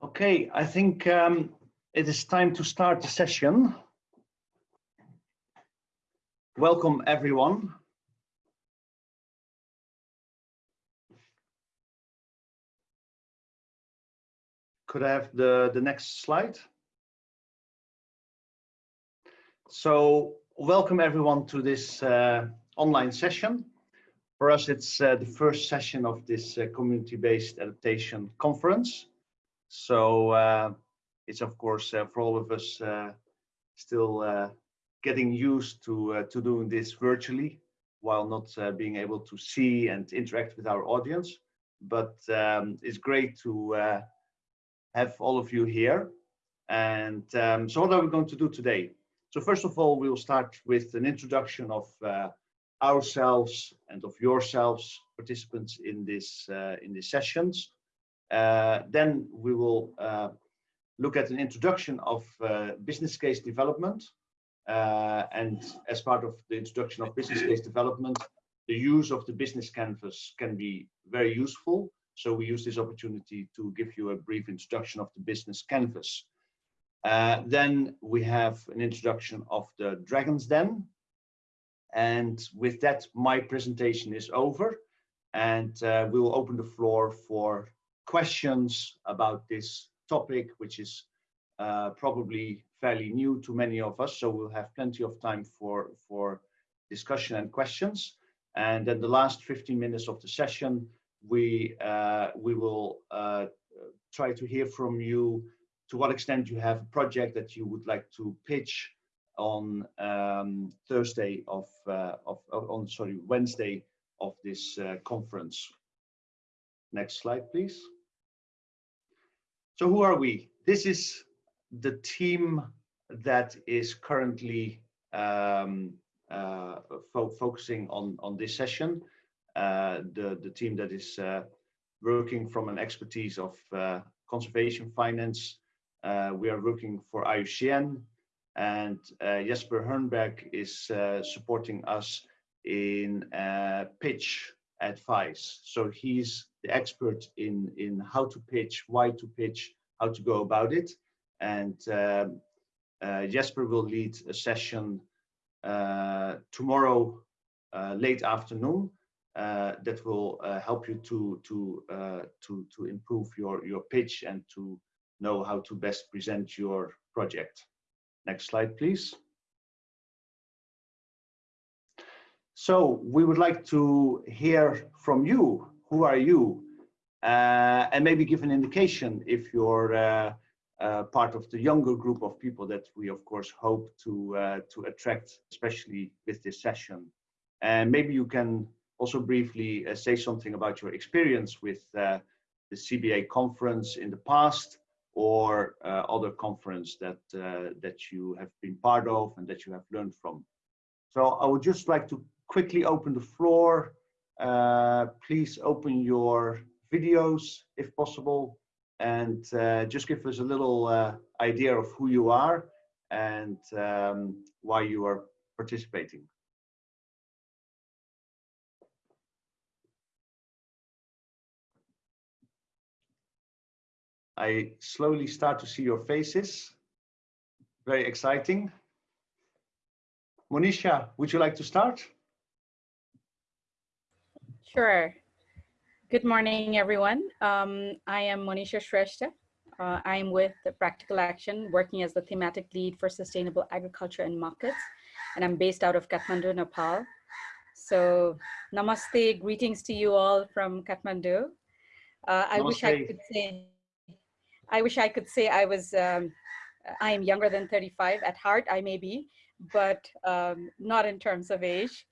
Okay, I think um, it is time to start the session. Welcome everyone. Could I have the, the next slide? So welcome everyone to this uh, online session. For us, it's uh, the first session of this uh, community-based adaptation conference. So uh, it's of course uh, for all of us uh, still getting used to to doing this virtually while not being able to see and interact with our audience. But um, it's great to have all of you here. And um, so what are we going to do today? So first of all, we'll start with an introduction of uh, ourselves and of yourselves, participants in this uh, in these sessions. Uh, then we will uh, look at an introduction of uh, business case development. And as part of the introduction of business case development, the use of the business canvas can be very useful. So we use this opportunity to give you a brief introduction of the business canvas. Uh, then we have an introduction of the Dragon's Den. And with that, my presentation is over. And uh, we will open the floor for questions about this topic, which is uh, probably fairly new to many of us. So we'll have plenty of time for, for discussion and questions. And then the last 15 minutes of the session, we, uh, we will uh, try to hear from you to what extent you have a project that you would like to pitch on um, Thursday of, uh, of, on sorry Wednesday of this uh, conference. Next slide, please. So who are we? This is the team that is currently um, uh, fo focusing on, on this session. Uh, the, the team that is uh, working from an expertise of uh, conservation finance. Uh, we are working for IUCN and uh, Jesper Hernberg is supporting us in pitch advice. So he's the expert in, in how to pitch, why to pitch, how to go about it. And um, uh, Jesper will lead a session uh, tomorrow uh, late afternoon uh, that will uh, help you to to uh, to to improve your your pitch and to know how to best present your project. Next slide, please. So we would like to hear from you. Who are you? Uh, and maybe give an indication if you're uh, uh, part of the younger group of people that we of course hope to uh, to attract, especially with this session. And maybe you can also briefly uh, say something about your experience with uh, the CBA conference in the past or other conference that that you have been part of and that you have learned from. So I would just like to quickly open the floor. Uh, please open your videos if possible and uh, just give us a little uh, idea of who you are and um, why you are participating. I slowly start to see your faces. Very exciting. Monisha, would you like to start? Sure. Good morning, everyone. Um, I am Monisha Shrestha. Uh, I'm with Practical Action, working as the thematic lead for sustainable agriculture and markets, and I'm based out of Kathmandu, Nepal. So, namaste, greetings to you all from Kathmandu. Uh, I wish I could say, I wish I could say I was, um, I am younger than 35 at heart. I may be, but um, not in terms of age.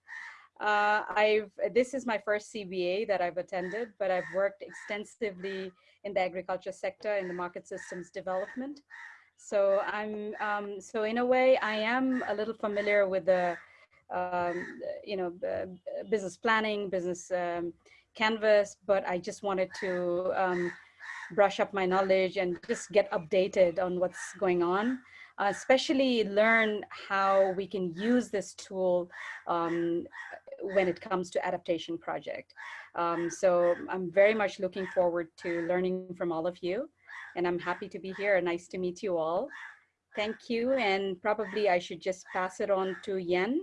Uh, I've this is my first CBA that I've attended, but I've worked extensively in the agriculture sector in the market systems development. So I'm um, so in a way I am a little familiar with the um, you know business planning, business um, canvas, but I just wanted to um, brush up my knowledge and just get updated on what's going on. Uh, especially learn how we can use this tool um, when it comes to adaptation project. Um, so I'm very much looking forward to learning from all of you. and I'm happy to be here. And nice to meet you all. Thank you, and probably I should just pass it on to Jan.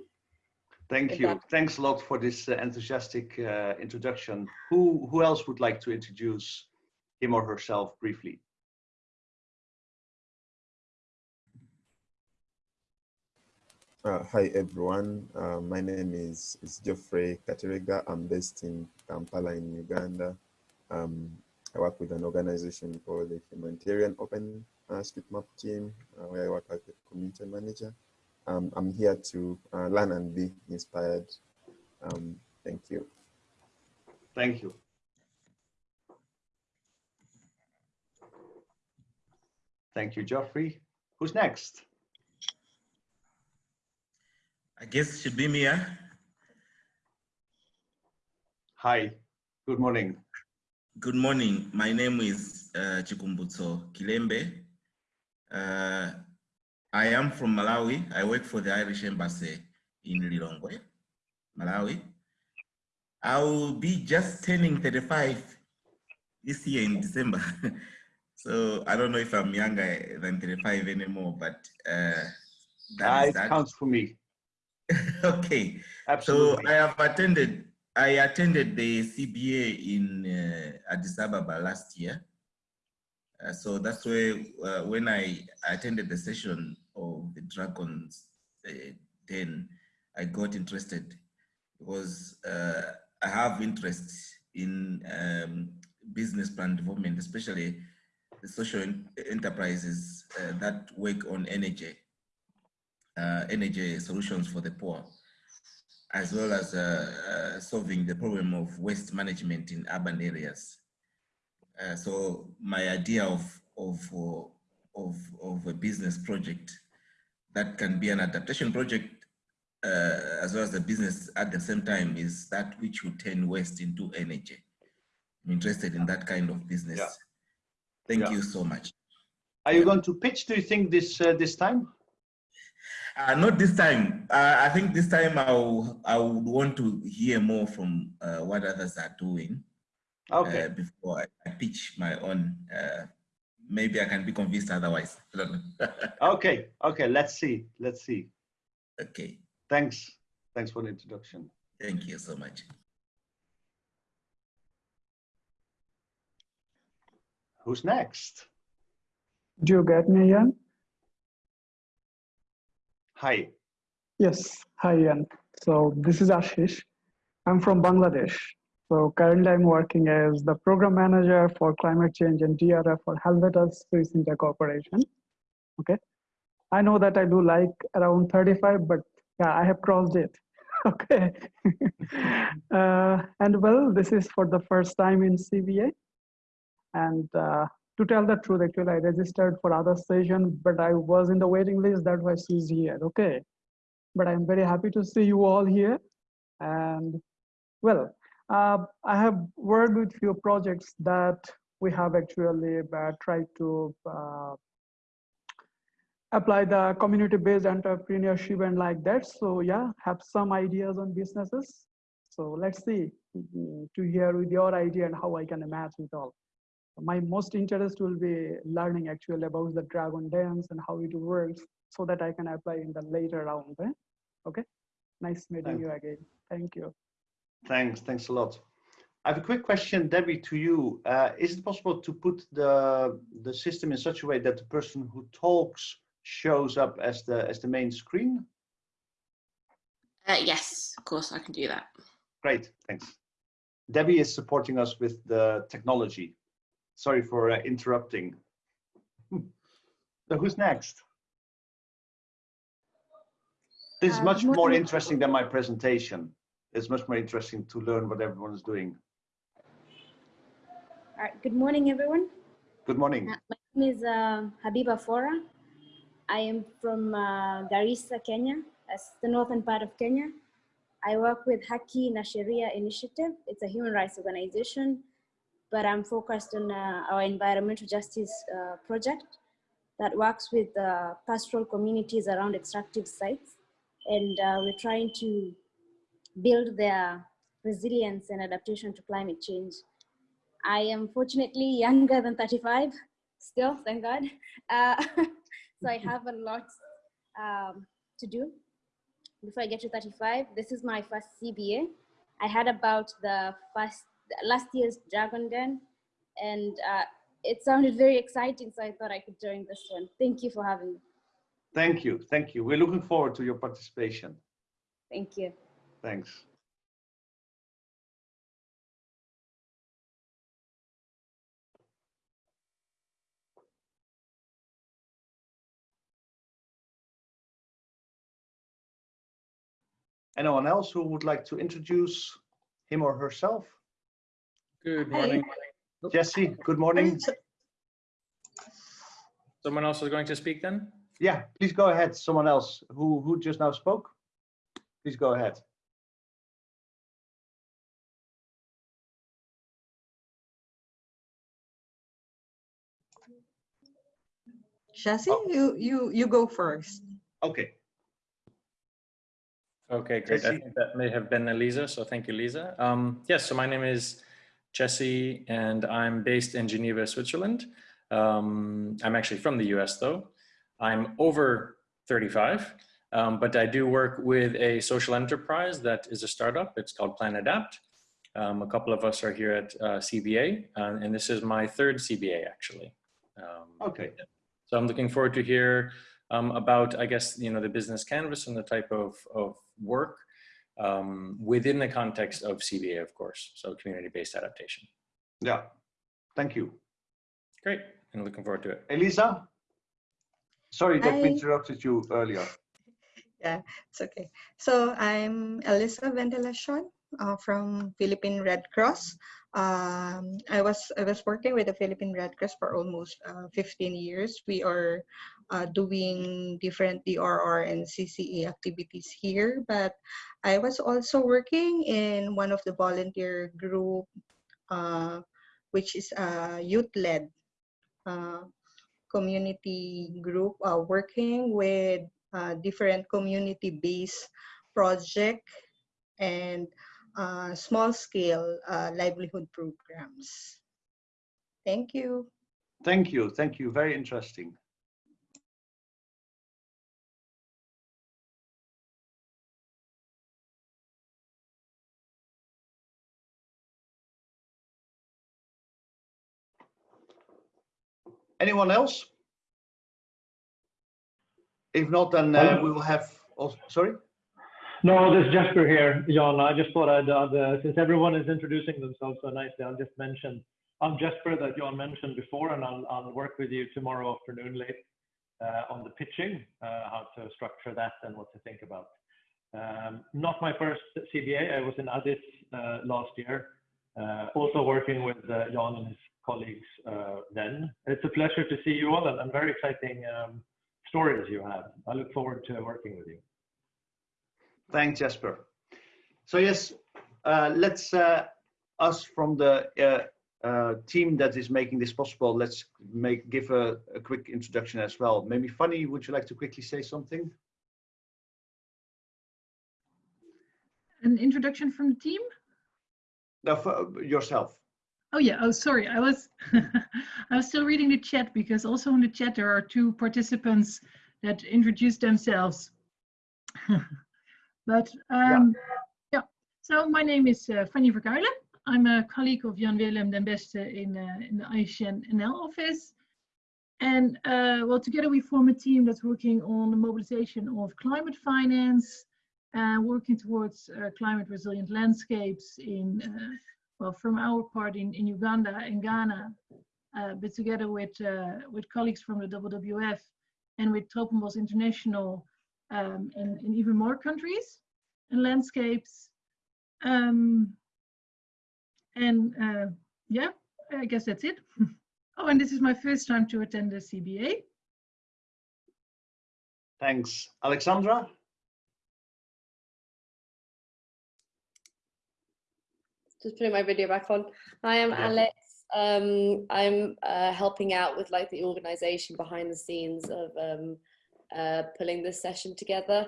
Thank you. Thanks a lot for this uh, enthusiastic uh, introduction. Who, who else would like to introduce him or herself briefly? Uh, hi everyone, uh, my name is, is Geoffrey Katerega. I'm based in Kampala in Uganda. Um, I work with an organization called the Humanitarian Open uh, Street Map Team, uh, where I work as the community manager. Um, I'm here to uh, learn and be inspired. Um, thank you. Thank you. Thank you, Geoffrey. Who's next? I guess should be me, huh? Hi, good morning. Good morning. My name is uh, Chikumbutso Kilembe. Uh, I am from Malawi. I work for the Irish Embassy in Lilongwe, Malawi. I will be just turning 35 this year in December. so I don't know if I'm younger than 35 anymore, but uh, that is it that. counts for me. okay. So I have attended, I attended the CBA in uh, Addis Ababa last year. Uh, so that's where, uh, when I attended the session of the Dragons uh, Den, I got interested because uh, I have interest in um, business plan development, especially the social en- enterprises uh, that work on energy, uh, energy solutions for the poor as well as uh, uh, solving the problem of waste management in urban areas. Uh, so my idea of, of, of, of a business project that can be an adaptation project uh, as well as a business at the same time is that which would turn waste into energy. I'm interested in that kind of business. Yeah. Thank Yeah. you so much. Are you going to pitch, do you think, this uh, this time? Uh, not this time. Uh, I think this time I'll, I would want to hear more from uh, what others are doing Okay. uh, before I, I pitch my own. Uh, maybe I can be convinced otherwise. I don't know. Okay. Okay. Let's see. Let's see. okay. Thanks. Thanks for the introduction. Thank you so much. Who's next? Do you get me, Ian? Hi. Yes. Hi, Ian. So this is Ashish. I'm from Bangladesh. So currently I'm working as the program manager for climate change and DRF for Helvetas Swiss Intercooperation. Okay. I know that I do like around 35, but yeah, I have crossed it. Okay. uh, and well, this is for the first time in CBA. And uh, to tell the truth, actually, I registered for other session, but I was in the waiting list. That's why she's here. Okay. But I'm very happy to see you all here. And well, uh, I have worked with few projects that we have actually uh, tried to uh, apply the community-based entrepreneurship and like that. So yeah, have some ideas on businesses. So let's see mm, to hear with your idea and how I can match it all my most interest will be learning actually about the dragon dance and how it works so that I can apply in the later round. eh? Okay. Nice meeting Thank you again. Thank you. Thanks. Thanks a lot. I have a quick question, Debbie, to you. Uh, is it possible to put the the system in such a way that the person who talks shows up as the as the main screen? Uh, yes, of course, I can do that. Great. Thanks. Debbie is supporting us with the technology. Sorry for uh, interrupting. So who's next? This is Uh, much more interesting than my presentation. It's much more interesting to learn what everyone is doing. All right, good morning, everyone. Good morning. Uh, My name is uh, Habiba Fora. I am from uh, Garissa, Kenya. That's the northern part of Kenya. I work with Haki na Sheria Initiative. It's a human rights organization, but I'm focused on uh, our environmental justice uh, project that works with uh, pastoral communities around extractive sites. And uh, we're trying to build their resilience and adaptation to climate change. I am fortunately younger than 35, still, thank God. Uh, so I have a lot um, to do before I get to 35. This is my first CBA. I had about the first last year's Dragon Den, and uh, it sounded very exciting, so I thought I could join this one. Thank you for having me. Thank you. Thank you. We're looking forward to your participation. Thank you. Thanks. Anyone else who would like to introduce him or herself? Good Hi. morning. Jesse, good morning. Someone else is going to speak then? Yeah, please go ahead. Someone else who, who just now spoke? Please go ahead. Jesse, Oh. you, you, you go first. Okay, Okay, great. I think that may have been Elisa, so thank you, Lisa. Um, yes, so my name is Jesse and I'm based in Geneva, Switzerland. Um, I'm actually from the US though. I'm over 35, um, but I do work with a social enterprise that is a startup. It's called Plan Adapt. Um, a couple of us are here at uh, CBA, uh, and this is my third CBA actually. Um, okay. So I'm looking forward to hear um, about, I guess, you know, the business canvas and the type of, of work um, within the context of CBA, of course. So community-based adaptation. Yeah, thank you. Great, and looking forward to it. Elisa? Sorry that we interrupted you earlier. Yeah, it's okay. So I'm Elisa Ventilacion uh, from Philippine Red Cross. Um, I was I was working with the Philippine Red Cross for almost uh, 15 years. We are uh, doing different DRR and CCE activities here, but I was also working in one of the volunteer group, uh, which is a youth-led uh, community group uh, working with uh, different community-based project and uh, small-scale livelihood programs. Thank you. Thank you, thank you. Very interesting. Anyone else? If not, then uh, we will have, oh, sorry? No, this is Jesper here, Jan. I just thought I'd, uh, since everyone is introducing themselves so nicely, I'll just mention, I'm Jesper that Jan mentioned before, and I'll, I'll work with you tomorrow afternoon late uh, on the pitching, uh, how to structure that and what to think about. Um, not my first CBA, I was in Addis uh, last year, uh, also working with uh, Jan and his colleagues uh, then. It's a pleasure to see you all and, and very exciting um, stories you have. I look forward to working with you. Thanks, Jesper. So yes, uh, let's, uh, us from the uh, uh, team that is making this possible, let's make give a, a quick introduction as well. Maybe Fanny, would you like to quickly say something? An introduction from the team? No, for yourself. Oh yeah, oh sorry, I was I was still reading the chat because also in the chat there are two participants that introduced themselves. but um, yeah. so my name is uh, Fanny Verkuilen. I'm a colleague of Jan Willem den Beste in, uh, in the IUCN NL office. And uh, well, together we form a team that's working on the mobilization of climate finance, uh, working towards uh, climate resilient landscapes in, uh, well, from our part in, in Uganda and Ghana, uh, but together with, uh, with colleagues from the WWF and with Tropenbos International um, in, even more countries and landscapes. Um, and uh, yeah, I guess that's it. oh, and this is my first time to attend the CBA. Thanks. Alexandra? Just putting my video back on. Hi I am. Alex. Um, I'm uh, helping out with like the organization behind the scenes of um, uh, pulling this session together.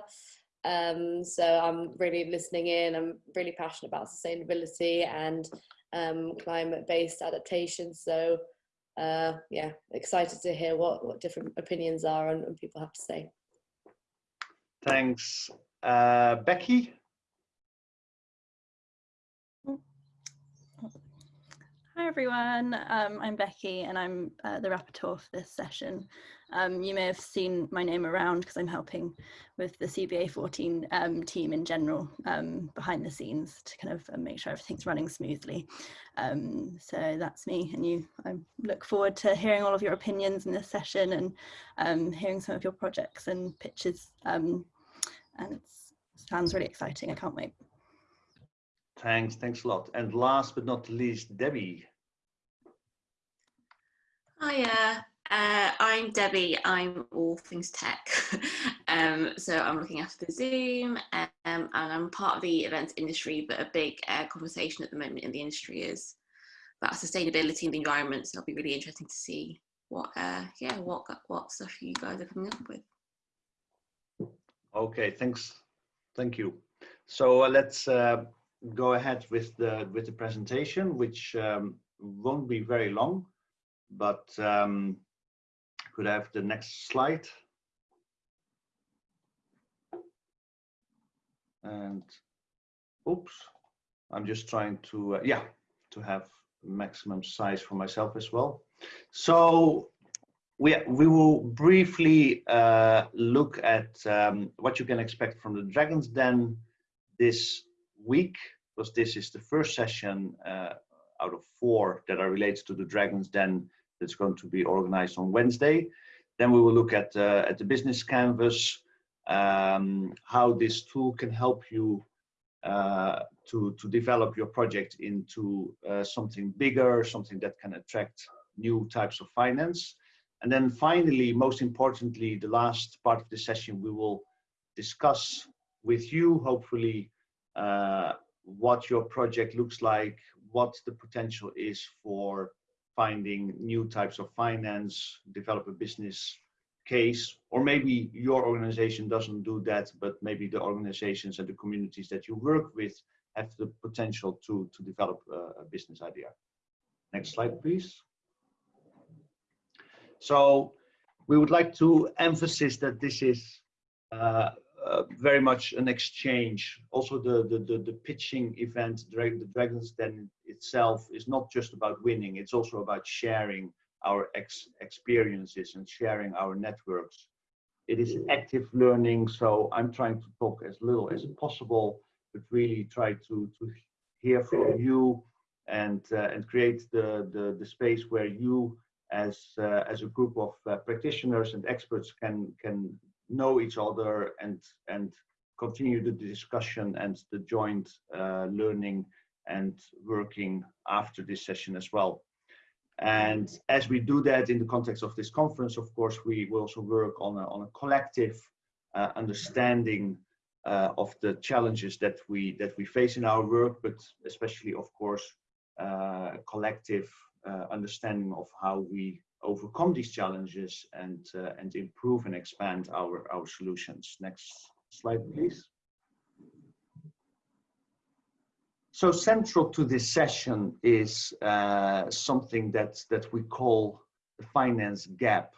Um, so I'm really listening in. I'm really passionate about sustainability and um, climate-based adaptation. So uh, yeah, excited to hear what, what different opinions are and, and people have to say. Thanks. Uh, Becky? Hi everyone, um, I'm Becky and I'm uh, the rapporteur for this session. Um, you may have seen my name around because I'm helping with the CBA 14 um, team in general um, behind the scenes to kind of uh, make sure everything's running smoothly. Um, so that's me and you. I look forward to hearing all of your opinions in this session and um, hearing some of your projects and pitches. and it sounds really exciting, I can't wait. Thanks, thanks a lot. And last but not least, Debbie. Hiya, uh, I'm Debbie. I'm all things tech. um, so I'm looking after the Zoom um, and I'm part of the events industry, but a big uh, conversation at the moment in the industry is about sustainability and the environment. So it'll be really interesting to see what, uh, yeah, what, what stuff you guys are coming up with. Okay, thanks. Thank you. So uh, let's uh, go ahead with the with the presentation, which um, won't be very long, but um, could I have the next slide? And oops, I'm just trying to, uh, yeah, to have maximum size for myself as well. So we, we will briefly uh, look at um, what you can expect from the Dragon's Den this week, because this is the first session uh, out of four that are related to the Dragon's Den that's going to be organized on Wednesday. Then we will look at, uh, at the business canvas, um, how this tool can help you uh, to, to develop your project into uh, something bigger, something that can attract new types of finance. And then finally, most importantly, the last part of the session, we will discuss with you, hopefully, uh, what your project looks like, what the potential is for finding new types of finance, develop a business case, or maybe your organization doesn't do that, but maybe the organizations and the communities that you work with have the potential to, to develop a, a business idea. Next slide, please. So we would like to emphasize that this is uh, uh, very much an exchange. Also, the the the, the pitching event, the Dragons Den itself, is not just about winning. It's also about sharing our ex experiences and sharing our networks. It is active learning, so I'm trying to talk as little as possible, but really try to to hear from you and uh, and create the, the the space where you as uh, as a group of uh, practitioners and experts can can know each other and and continue the discussion and the joint uh, learning and working after this session as well. And as we do that in the context of this conference, of course, we will also work on a, on a collective uh, understanding uh, of the challenges that we that we face in our work, but especially, of course, uh, collective uh, understanding of how we overcome these challenges and, uh, and improve and expand our, our solutions. Next slide, please. So central to this session is uh, something that, that we call the finance gap.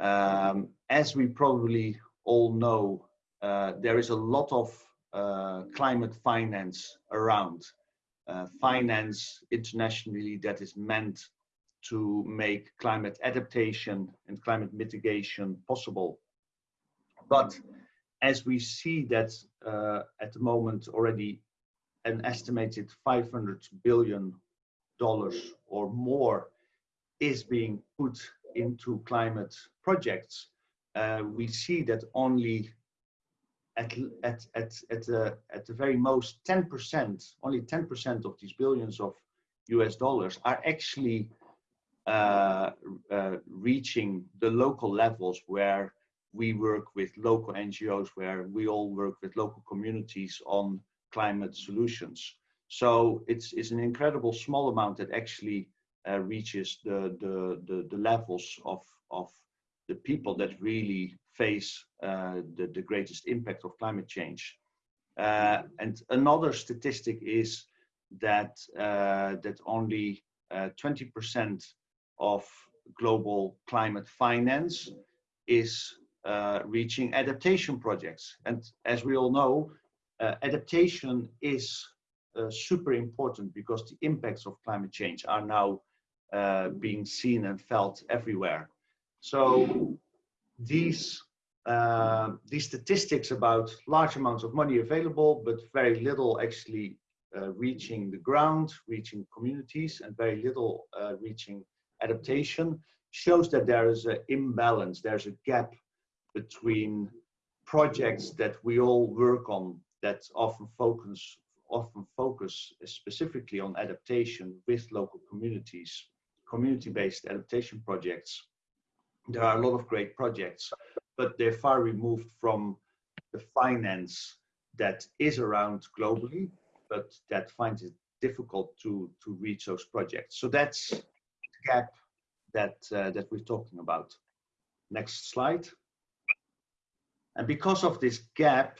Um, as we probably all know, uh, there is a lot of uh, climate finance around. Uh, finance internationally that is meant to make climate adaptation and climate mitigation possible. But as we see that uh, at the moment already an estimated 500 billion dollars or more is being put into climate projects, uh, we see that only at at at at the at the very most 10%, only 10% of these billions of US dollars are actually uh, uh, reaching the local levels where we work with local NGOs, where we all work with local communities on climate solutions. So it's, it's an incredible small amount that actually uh, reaches the, the, the, the, levels of, of the people that really face uh, the, the greatest impact of climate change. Uh, and another statistic is that, uh, that only 20% of global climate finance is uh, reaching adaptation projects. And as we all know, uh, adaptation is uh, super important because the impacts of climate change are now uh, being seen and felt everywhere. So these uh, these statistics about large amounts of money available, but very little actually uh, reaching the ground, reaching communities, and very little reaching adaptation shows that there is an imbalance, there's a gap between projects that we all work on that often focus often focus specifically on adaptation with local communities, community-based adaptation projects. There are a lot of great projects, but they're far removed from the finance that is around globally, but that finds it difficult to, to reach those projects. So that's the gap that, uh, that we're talking about. Next slide. And because of this gap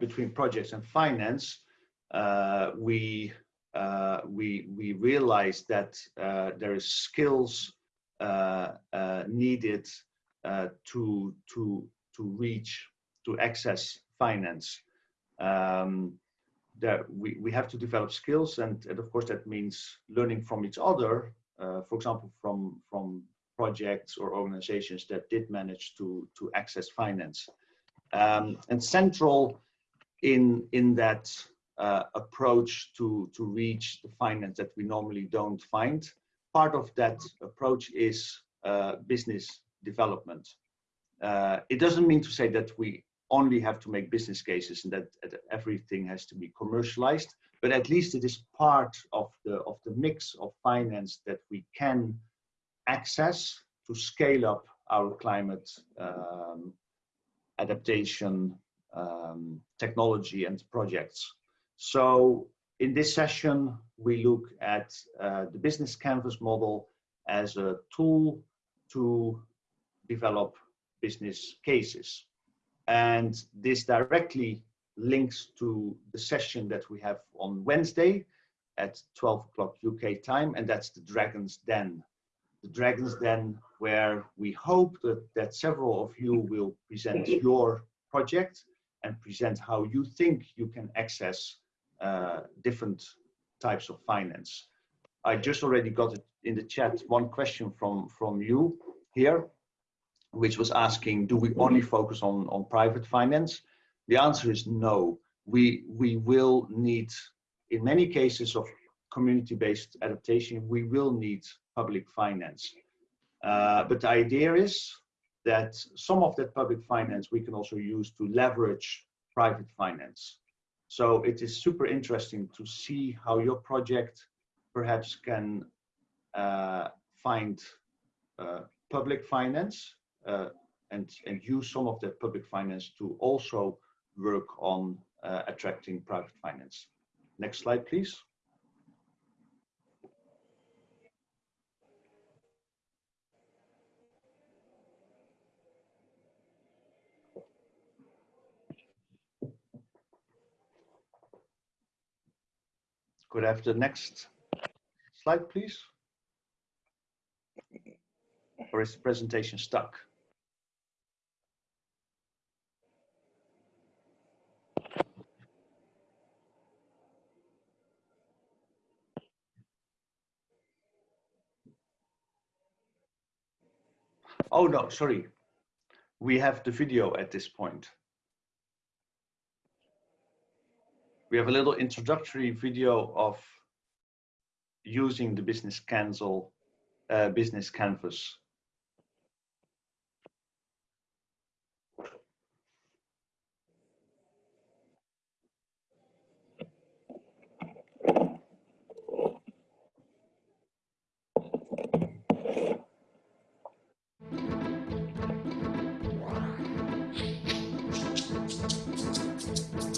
between projects and finance, uh, we, uh, we, we realized that uh, there is skills uh, needed to, to, to reach, to access finance. Um, that we, we have to develop skills and, and of course that means learning from each other uh, for example, from, from projects or organizations that did manage to, to access finance. Um, and central in, in that uh, approach to, to reach the finance that we normally don't find, part of that approach is uh, business development. Uh, it doesn't mean to say that we only have to make business cases and that, that everything has to be commercialized, but at least it is part of the of the mix of finance that we can access to scale up our climate um, adaptation um, technology and projects. So in this session, we look at uh, the business canvas model as a tool to develop business cases. And this directly links to the session that we have on Wednesday at 12 o'clock UK time, and that's the Dragon's Den. The Dragon's Den, where we hope that, that several of you will present your project and present how you think you can access uh, different types of finance. I just already got it in the chat, one question from, from you here, which was asking, do we only focus on, on private finance? The answer is no. We, we will need, in many cases of community-based adaptation, we will need public finance. Uh, but the idea is that some of that public finance we can also use to leverage private finance. So it is super interesting to see how your project perhaps can uh, find uh, public finance uh, and, and use some of that public finance to also work on uh, attracting private finance. Next slide, please. Could have the next slide, please? Or is the presentation stuck? Oh, no, sorry. We have the video at this point. We have a little introductory video of using the business cancel, uh, business canvas.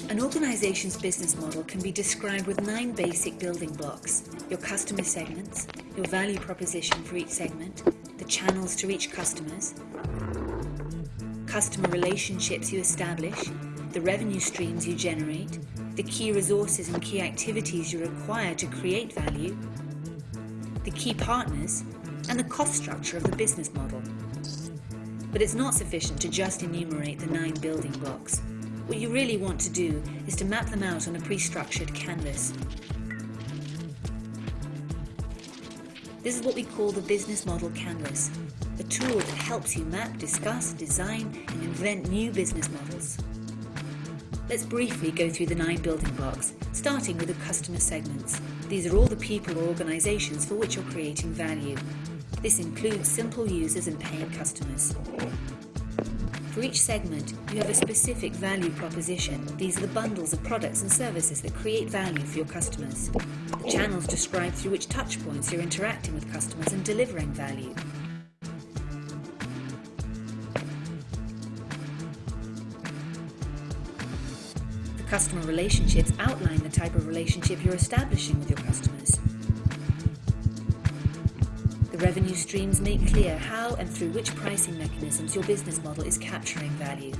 An organization's business model can be described with nine basic building blocks. Your customer segments, your value proposition for each segment, the channels to reach customers, customer relationships you establish, the revenue streams you generate, the key resources and key activities you require to create value, the key partners, and the cost structure of the business model. But it's not sufficient to just enumerate the nine building blocks. What you really want to do is to map them out on a pre-structured canvas. This is what we call the business model canvas, a tool that helps you map, discuss, design and invent new business models. Let's briefly go through the nine building blocks, starting with the customer segments. These are all the people or organizations for which you're creating value. This includes simple users and paying customers. For each segment, you have a specific value proposition. These are the bundles of products and services that create value for your customers. The channels describe through which touchpoints you're interacting with customers and delivering value. The customer relationships outline the type of relationship you're establishing with your customers. The revenue streams make clear how and through which pricing mechanisms your business model is capturing value.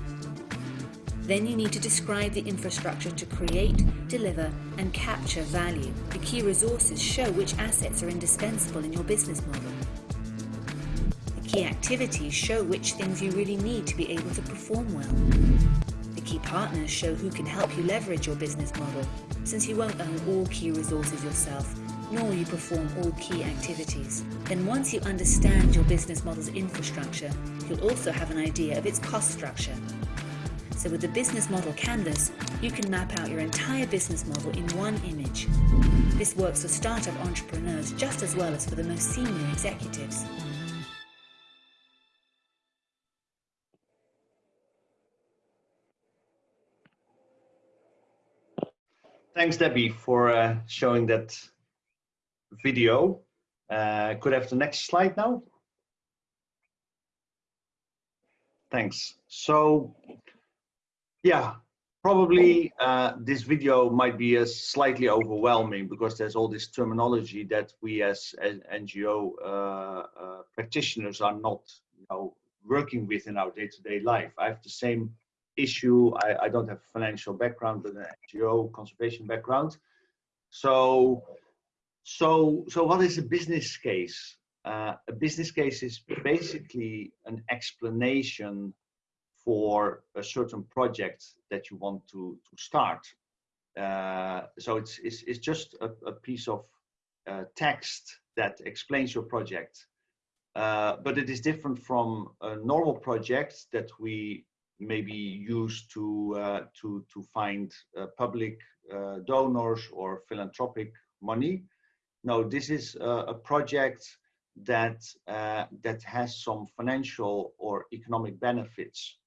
Then you need to describe the infrastructure to create, deliver, and capture value. The key resources show which assets are indispensable in your business model. The key activities show which things you really need to be able to perform well. The key partners show who can help you leverage your business model, since you won't own all key resources yourself nor you perform all key activities. Then once you understand your business model's infrastructure, you'll also have an idea of its cost structure. So with the business model canvas, you can map out your entire business model in one image. This works for startup entrepreneurs just as well as for the most senior executives. Thanks, Debbie, for uh, showing that video. Uh, could I have the next slide now? Thanks. So, yeah, probably uh, this video might be a slightly overwhelming because there's all this terminology that we as, as NGO uh, uh, practitioners are not, you know, working with in our day-to-day -day life. I have the same issue. I, I don't have financial background, but an NGO conservation background. So so, so what is a business case? Uh, a business case is basically an explanation for a certain project that you want to, to start. Uh, so it's, it's, it's just a, a piece of uh, text that explains your project. Uh, but it is different from a normal project that we maybe use to, uh, to, to find uh, public donors or philanthropic money no, this is a, a project that uh, that has some financial or economic benefits.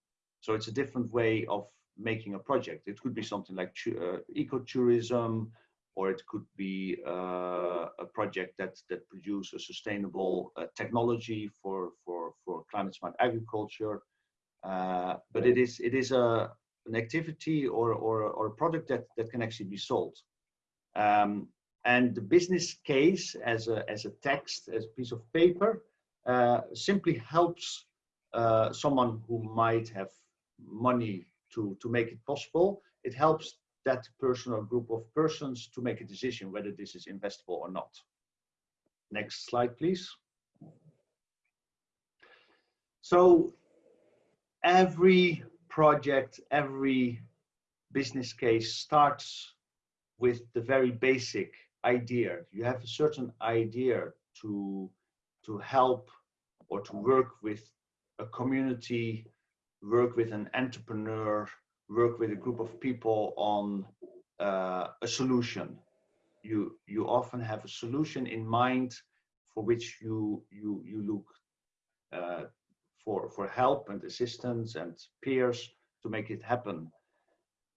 So it's a different way of making a project. It could be something like uh, ecotourism, or it could be uh, a project that that produces a sustainable uh, technology for for for climate smart agriculture. Uh, but it is it is a an activity or or or a product that that can actually be sold. Um, and the business case as a, as a text, as a piece of paper, uh, simply helps uh, someone who might have money to, to make it possible. It helps that person or group of persons to make a decision whether this is investable or not. Next slide, please. So every project, every business case starts with the very basic idea. You have a certain idea to, to help or to work with a community, work with an entrepreneur, work with a group of people on uh, a solution. You, you often have a solution in mind for which you, you, you look uh, for, for help and assistance and peers to make it happen.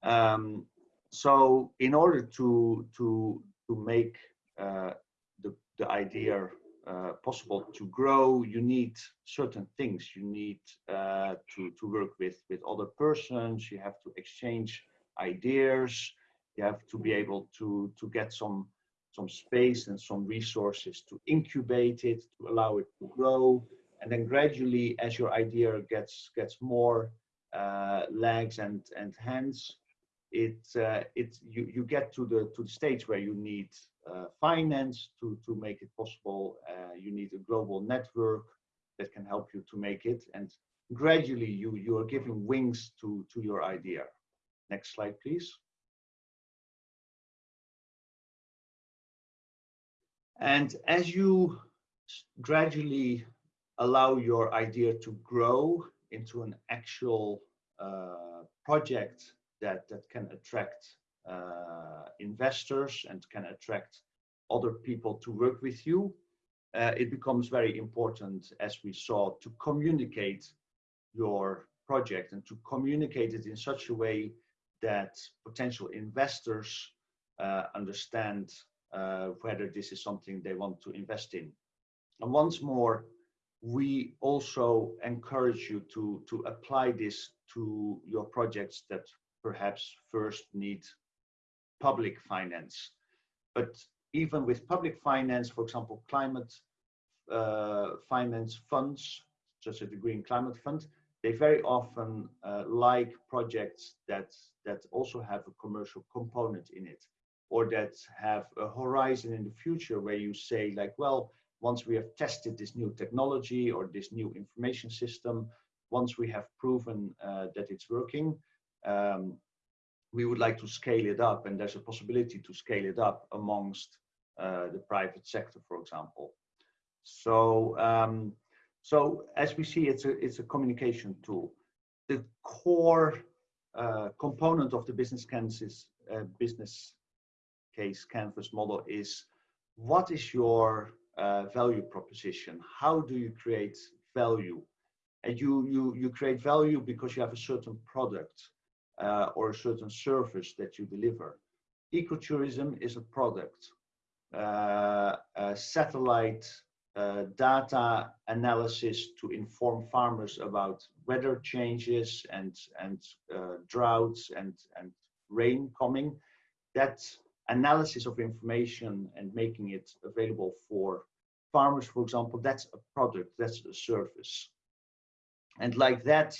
Um, so in order to, to, to make uh, the, the idea uh, possible to grow, you need certain things. You need uh, to, to work with, with other persons, you have to exchange ideas, you have to be able to, to get some, some space and some resources to incubate it, to allow it to grow. And then gradually, as your idea gets, gets more uh, legs and, and hands, it uh, you you get to the to the stage where you need uh, finance to to make it possible. Uh, you need a global network that can help you to make it, and gradually you you are giving wings to to your idea. Next slide, please. And as you gradually allow your idea to grow into an actual uh, project that, that can attract uh, investors and can attract other people to work with you, uh, it becomes very important, as we saw, to communicate your project and to communicate it in such a way that potential investors uh, understand uh, whether this is something they want to invest in. And once more, we also encourage you to, to apply this to your projects that perhaps first need public finance. But even with public finance, for example, climate uh, finance funds, such as the Green Climate Fund, they very often uh, like projects that, that also have a commercial component in it or that have a horizon in the future where you say like, well, once we have tested this new technology or this new information system, once we have proven uh, that it's working, um, we would like to scale it up and there's a possibility to scale it up amongst uh, the private sector, for example. So, um, so as we see, it's a, it's a communication tool. The core uh, component of the business canvas, uh, business case canvas model is what is your uh, value proposition? How do you create value? And you, you, you create value because you have a certain product uh, or a certain service that you deliver. Ecotourism is a product. Uh, satellite uh, data analysis to inform farmers about weather changes and, and uh, droughts and, and rain coming. That analysis of information and making it available for farmers, for example, that's a product, that's a service. And like that,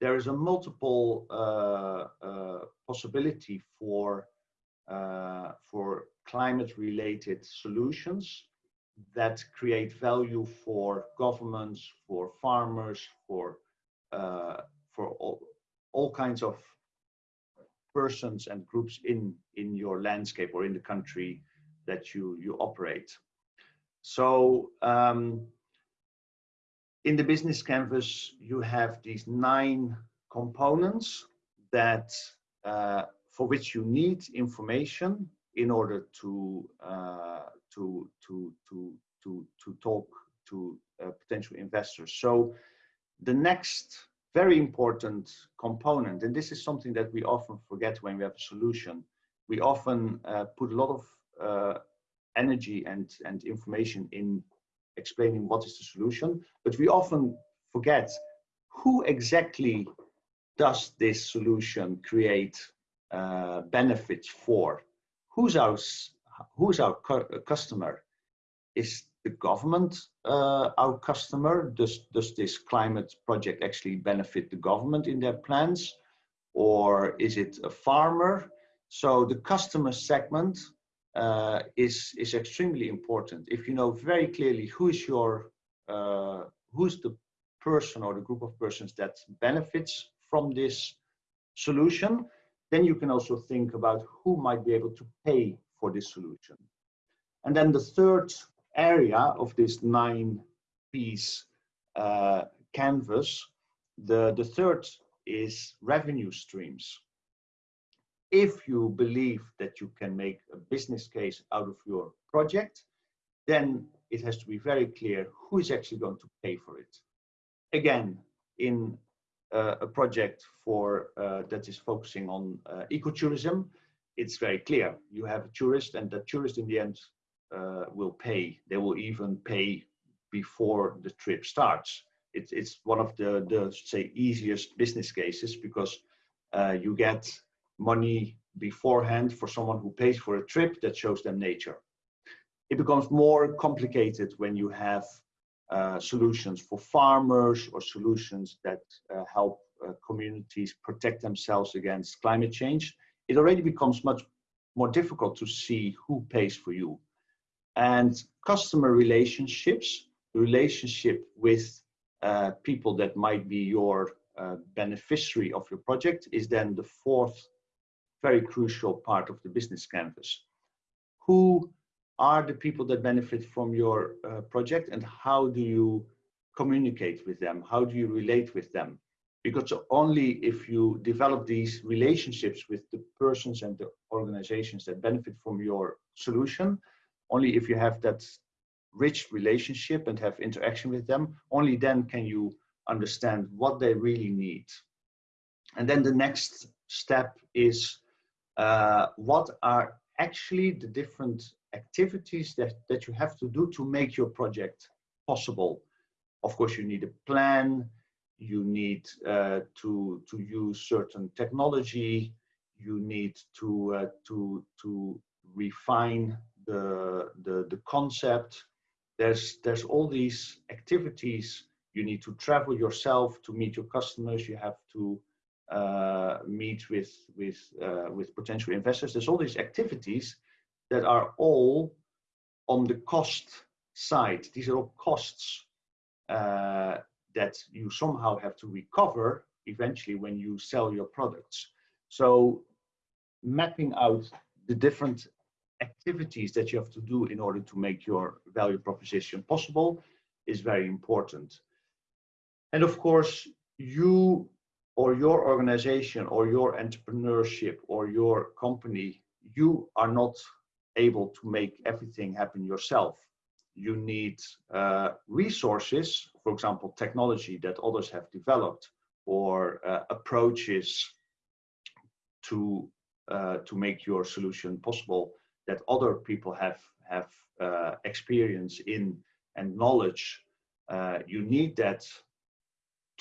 there is a multiple uh, uh, possibility for, uh, for climate-related solutions that create value for governments, for farmers, for, uh, for all, all kinds of persons and groups in, in your landscape or in the country that you, you operate. So um, in the business canvas, you have these nine components that uh, for which you need information in order to uh, to to to to to talk to uh, potential investors. So the next very important component, and this is something that we often forget when we have a solution. We often uh, put a lot of uh, energy and, and information in explaining what is the solution, but we often forget who exactly does this solution create uh, benefits for? Who's our, who's our cu customer? Is the government uh, our customer? Does, does this climate project actually benefit the government in their plans? Or is it a farmer? So the customer segment uh, is, is extremely important. If you know very clearly who is your, uh, who's the person or the group of persons that benefits from this solution, then you can also think about who might be able to pay for this solution. And then the third area of this nine piece uh, canvas, the, the third is revenue streams if you believe that you can make a business case out of your project, then it has to be very clear who is actually going to pay for it. Again, in uh, a project for uh, that is focusing on uh, ecotourism, it's very clear. You have a tourist and the tourist in the end uh, will pay. They will even pay before the trip starts. It, it's one of the, the, say, easiest business cases because uh, you get money beforehand for someone who pays for a trip that shows them nature. It becomes more complicated when you have uh, solutions for farmers or solutions that uh, help uh, communities protect themselves against climate change. it already becomes much more difficult to see who pays for you. And customer relationships, the relationship with uh, people that might be your uh, beneficiary of your project is then the fourth very crucial part of the business canvas. Who are the people that benefit from your uh, project and how do you communicate with them? How do you relate with them? Because only if you develop these relationships with the persons and the organizations that benefit from your solution, only if you have that rich relationship and have interaction with them, only then can you understand what they really need. And then the next step is uh, what are actually the different activities that, that you have to do to make your project possible. Of course, you need a plan, you need uh, to, to use certain technology, you need to, uh, to, to refine the, the, the concept. There's, there's all these activities. You need to travel yourself to meet your customers. You have to uh, meet with, with, uh, with potential investors. There's all these activities that are all on the cost side. These are all costs uh, that you somehow have to recover eventually when you sell your products. So mapping out the different activities that you have to do in order to make your value proposition possible is very important. And of course, you or your organization or your entrepreneurship or your company, you are not able to make everything happen yourself. You need uh, resources, for example, technology that others have developed or uh, approaches to, uh, to make your solution possible that other people have have uh, experience in and knowledge, uh, you need that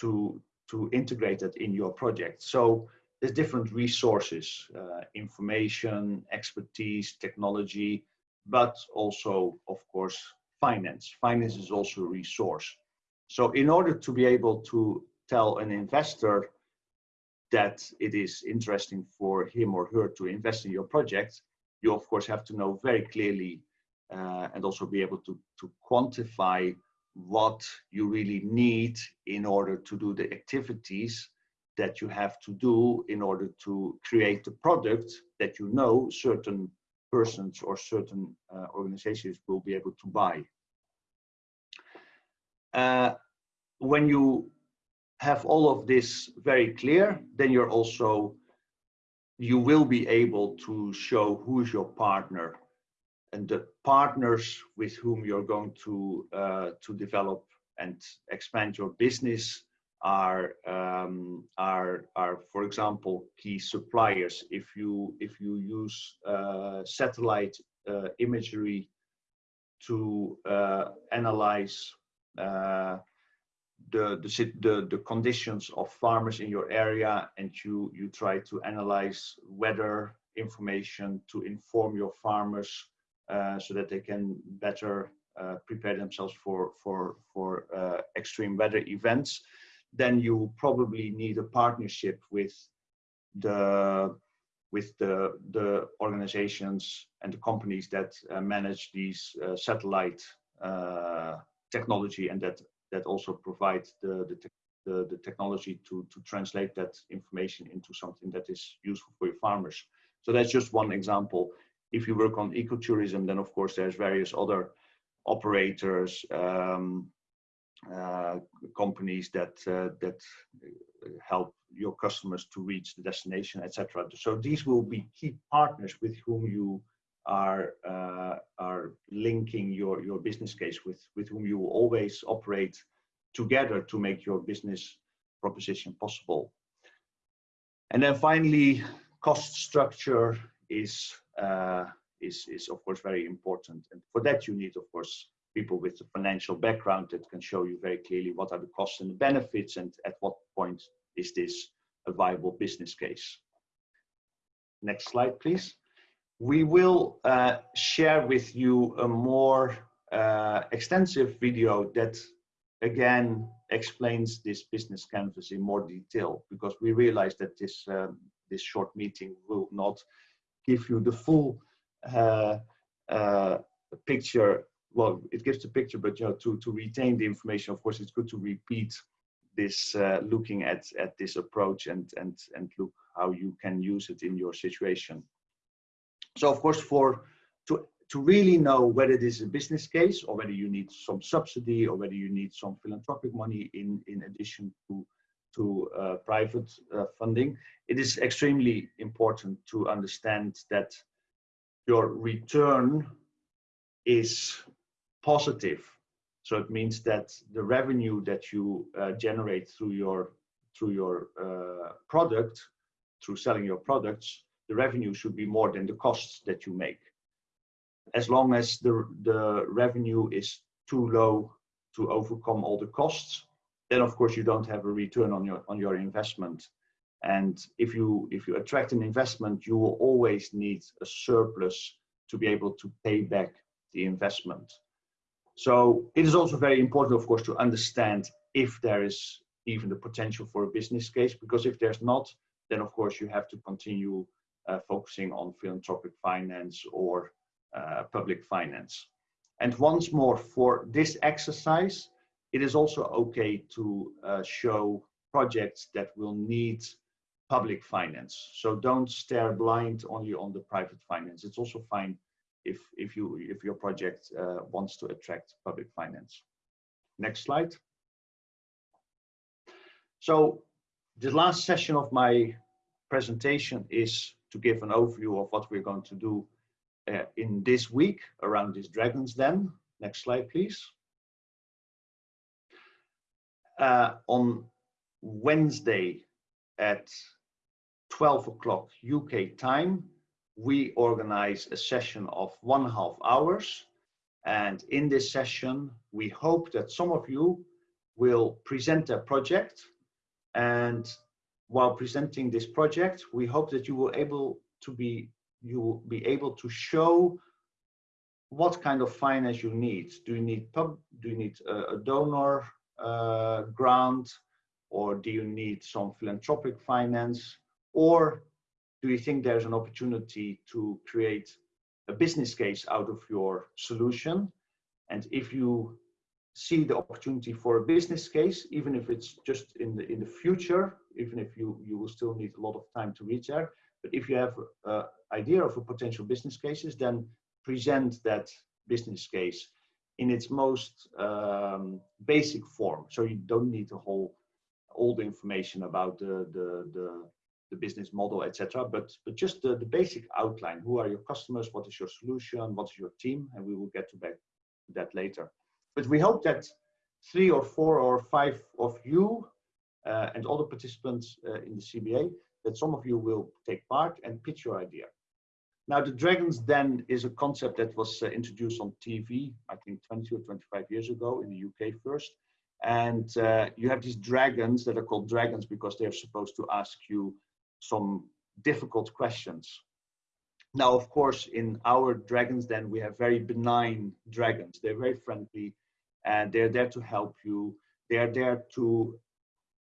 to to integrate it in your project. So there's different resources, uh, information, expertise, technology, but also, of course, finance. Finance is also a resource. So in order to be able to tell an investor that it is interesting for him or her to invest in your project, you of course have to know very clearly uh, and also be able to, to quantify what you really need in order to do the activities that you have to do in order to create the product that you know certain persons or certain uh, organizations will be able to buy. Uh, when you have all of this very clear, then you're also you will be able to show who is your partner and the partners with whom you're going to uh, to develop and expand your business are um, are are for example key suppliers. If you if you use uh, satellite uh, imagery to uh, analyze uh, the, the, the, the conditions of farmers in your area and you, you try to analyze weather information to inform your farmers so that they can better uh, prepare themselves for, for, for uh, extreme weather events, then you probably need a partnership with the with the the organizations and the companies that uh, manage these uh, satellite uh, technology and that that also provide the, the, te the, the, technology to, to translate that information into something that is useful for your farmers. So that's just one example. If you work on ecotourism, then of course there's various other operators, um, uh, companies that uh, that help your customers to reach the destination, etc. So these will be key partners with whom you are uh, are linking your your business case with with whom you always operate together to make your business proposition possible. And then finally, cost structure is is is of course very important, and for that you need of course people with a financial background that can show you very clearly what are the costs and the benefits, and at what point is this a viable business case. Next slide, please. We will uh, share with you a more uh, extensive video that again explains this business canvas in more detail because we realize that this uh, this short meeting will not give you the full uh, uh, picture. Well, it gives the picture, but you know, to, to retain the information, of course, it's good to repeat this, uh, looking at, at this approach and, and, and look how you can use it in your situation. So of course, for to, to really know whether this is a business case or whether you need some subsidy or whether you need some philanthropic money in, in addition to, to uh, private uh, funding, it is extremely important to understand that your return is positive. So it means that the revenue that you uh, generate through your through your uh, product, through selling your products, the revenue should be more than the costs that you make. As long as the, the revenue is too low to overcome all the costs, then of course you don't have a return on your on your investment. And if you if you attract an investment, you will always need a surplus to be able to pay back the investment. So it is also very important, of course, to understand if there is even the potential for a business case, because if there's not, then of course you have to continue uh, focusing on philanthropic finance or uh, public finance. And once more, for this exercise, it is also okay to uh, show projects that will need public finance. So don't stare blind only on the private finance. It's also fine if, if, you, if your project uh, wants to attract public finance. Next slide. So the last session of my presentation is to give an overview of what we're going to do uh, in this week around this Dragon's Den. Next slide, please. Uh, on Wednesday at 12 o'clock UK time, we organize a session of one half hours. And in this session, we hope that some of you will present a project and while presenting this project, we hope that you will able to be you will be able to show what kind of finance you need. Do you need pub? Do you need a, a donor uh, grant, or do you need some philanthropic finance, or do you think there's an opportunity to create a business case out of your solution? And if you see the opportunity for a business case, even if it's just in the in the future, even if you, you will still need a lot of time to reach there. But if you have an idea of a potential business cases, then present that business case in its most um, basic form. So you don't need the whole all the information about the the the, the business model, etc. But but just the, the basic outline. Who are your customers? What is your solution? What is your team? And we will get to back that later. But we hope that three or four or five of you uh, and the participants uh, in the CBA, that some of you will take part and pitch your idea. Now, the Dragons Den is a concept that was uh, introduced on TV, I think 20 or 25 years ago in the UK first. And uh, you have these dragons that are called dragons because they're supposed to ask you some difficult questions. Now, of course, in our Dragons Den, we have very benign dragons. They're very friendly and they're there to help you. They're there to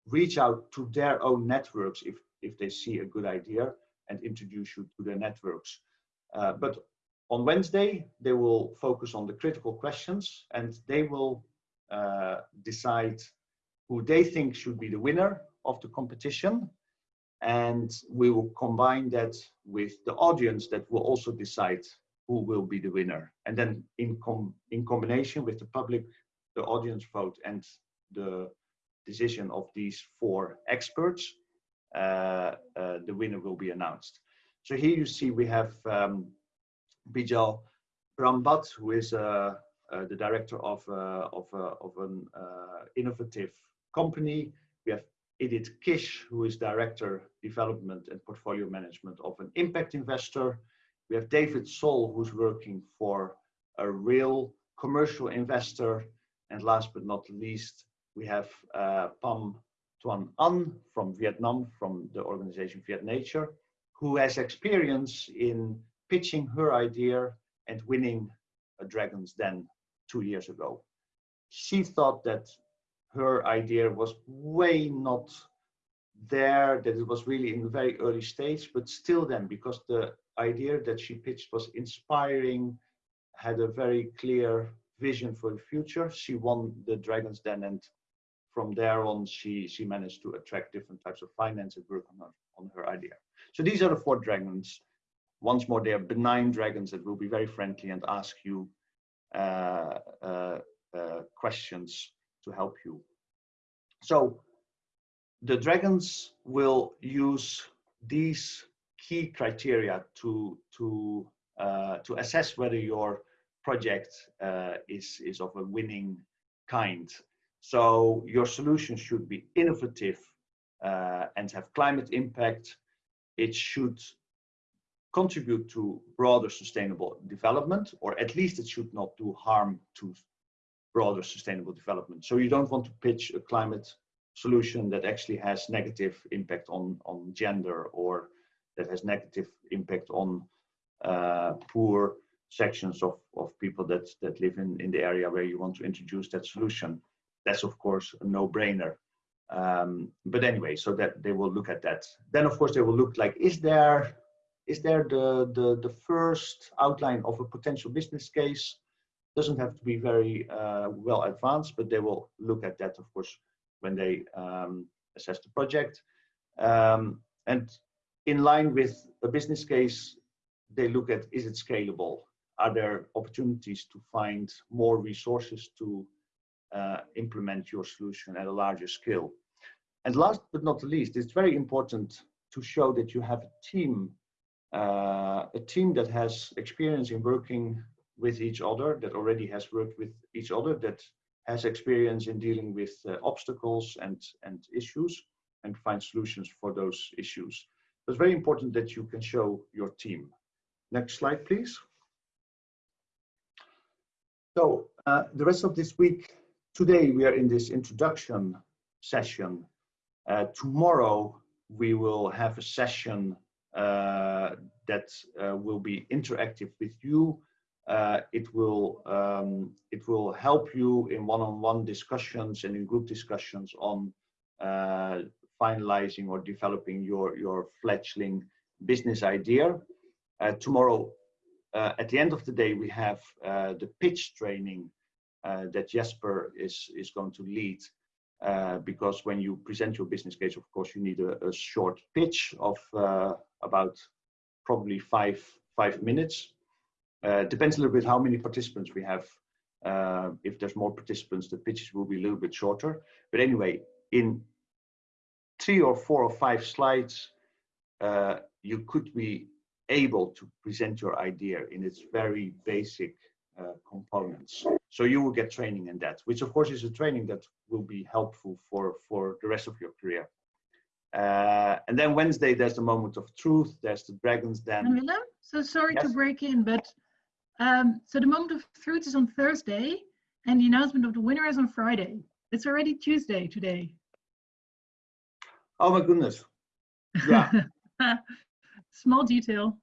reach out to their own networks if, if they see a good idea and introduce you to their networks. Uh, but on Wednesday, they will focus on the critical questions and they will uh, decide who they think should be the winner of the competition. And we will combine that with the audience that will also decide who will be the winner. And then in, com in combination with the public, the audience vote and the decision of these four experts, uh, uh, the winner will be announced. So here you see we have um, Bijal Brahmbhatt, who is uh, uh the director of, uh, of, uh, of an innovative company. We have Edith Kish, who is director development and portfolio management of an impact investor. We have David Sol, who's working for a real commercial investor. And last but not least, we have uh, Pham Tuan Anh from Vietnam, from the organization Viet Nature, who has experience in pitching her idea and winning a Dragon's Den two years ago. She thought that her idea was way not there that it was really in a very early stage, but still then, because the idea that she pitched was inspiring, had a very clear vision for the future, she won the Dragons Den and from there on, she, she managed to attract different types of finance and work on her, on her idea. So these are the four dragons. Once more, they are benign dragons that will be very friendly and ask you uh, uh, uh, questions to help you. So the dragons will use these key criteria to to uh, to assess whether your project uh, is is of a winning kind. So your solution should be innovative uh, and have climate impact. It should contribute to broader sustainable development, or at least it should not do harm to broader sustainable development. So you don't want to pitch a climate solution that actually has negative impact on, on gender or that has negative impact on uh, poor sections of, of people that, that live in, in the area where you want to introduce that solution. That's of course a no-brainer. Um, but anyway, so that they will look at that. Then of course they will look like, is there is there the, the, the first outline of a potential business case? Doesn't have to be very uh, well advanced, but they will look at that, of course, when they um, assess the project. Um, and in line with a business case, they look at, is it scalable? Are there opportunities to find more resources to uh, implement your solution at a larger scale? And last but not least, it's very important to show that you have a team, uh, a team that has experience in working with each other, that already has worked with each other, that has experience in dealing with uh, obstacles and, and issues and find solutions for those issues. It's very important that you can show your team. Next slide, please. So uh, the rest of this week, today we are in this introduction session. Uh, tomorrow we will have a session uh, that uh, will be interactive with you uh, it will um, it will help you in one-on-one -on -one discussions and in group discussions on uh, finalizing or developing your your fledgling business idea. Uh, tomorrow, at the end of the day, we have the pitch training that Jesper is is going to lead. because when you present your business case, of course, you need a, a short pitch of about probably five five minutes uh, depends a little bit how many participants we have. Uh, if there's more participants, the pitches will be a little bit shorter. But anyway, in three or four or five slides, uh, you could be able to present your idea in its very basic uh, components. So you will get training in that, which of course is a training that will be helpful for, for the rest of your career. Uh, and then Wednesday, there's the moment of truth. There's the dragons den. so sorry yes? to break in, but um, so the moment of truth is on Thursday, and the announcement of the winner is on Friday. It's already Tuesday today. Oh my goodness. Yeah. Small detail.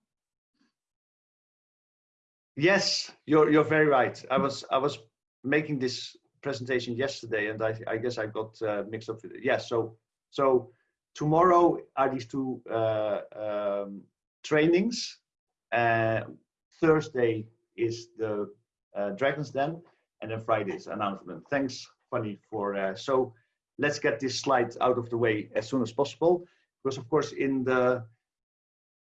Yes, you're you're very right. I was I was making this presentation yesterday, and I I guess I got uh, mixed up with it. Yeah. So so tomorrow are these two uh, um, trainings. Uh, Thursday is the uh, Dragons Den, and then Friday's announcement. Thanks, Fanny, for uh, so. Let's get this slide out of the way as soon as possible, because of course in the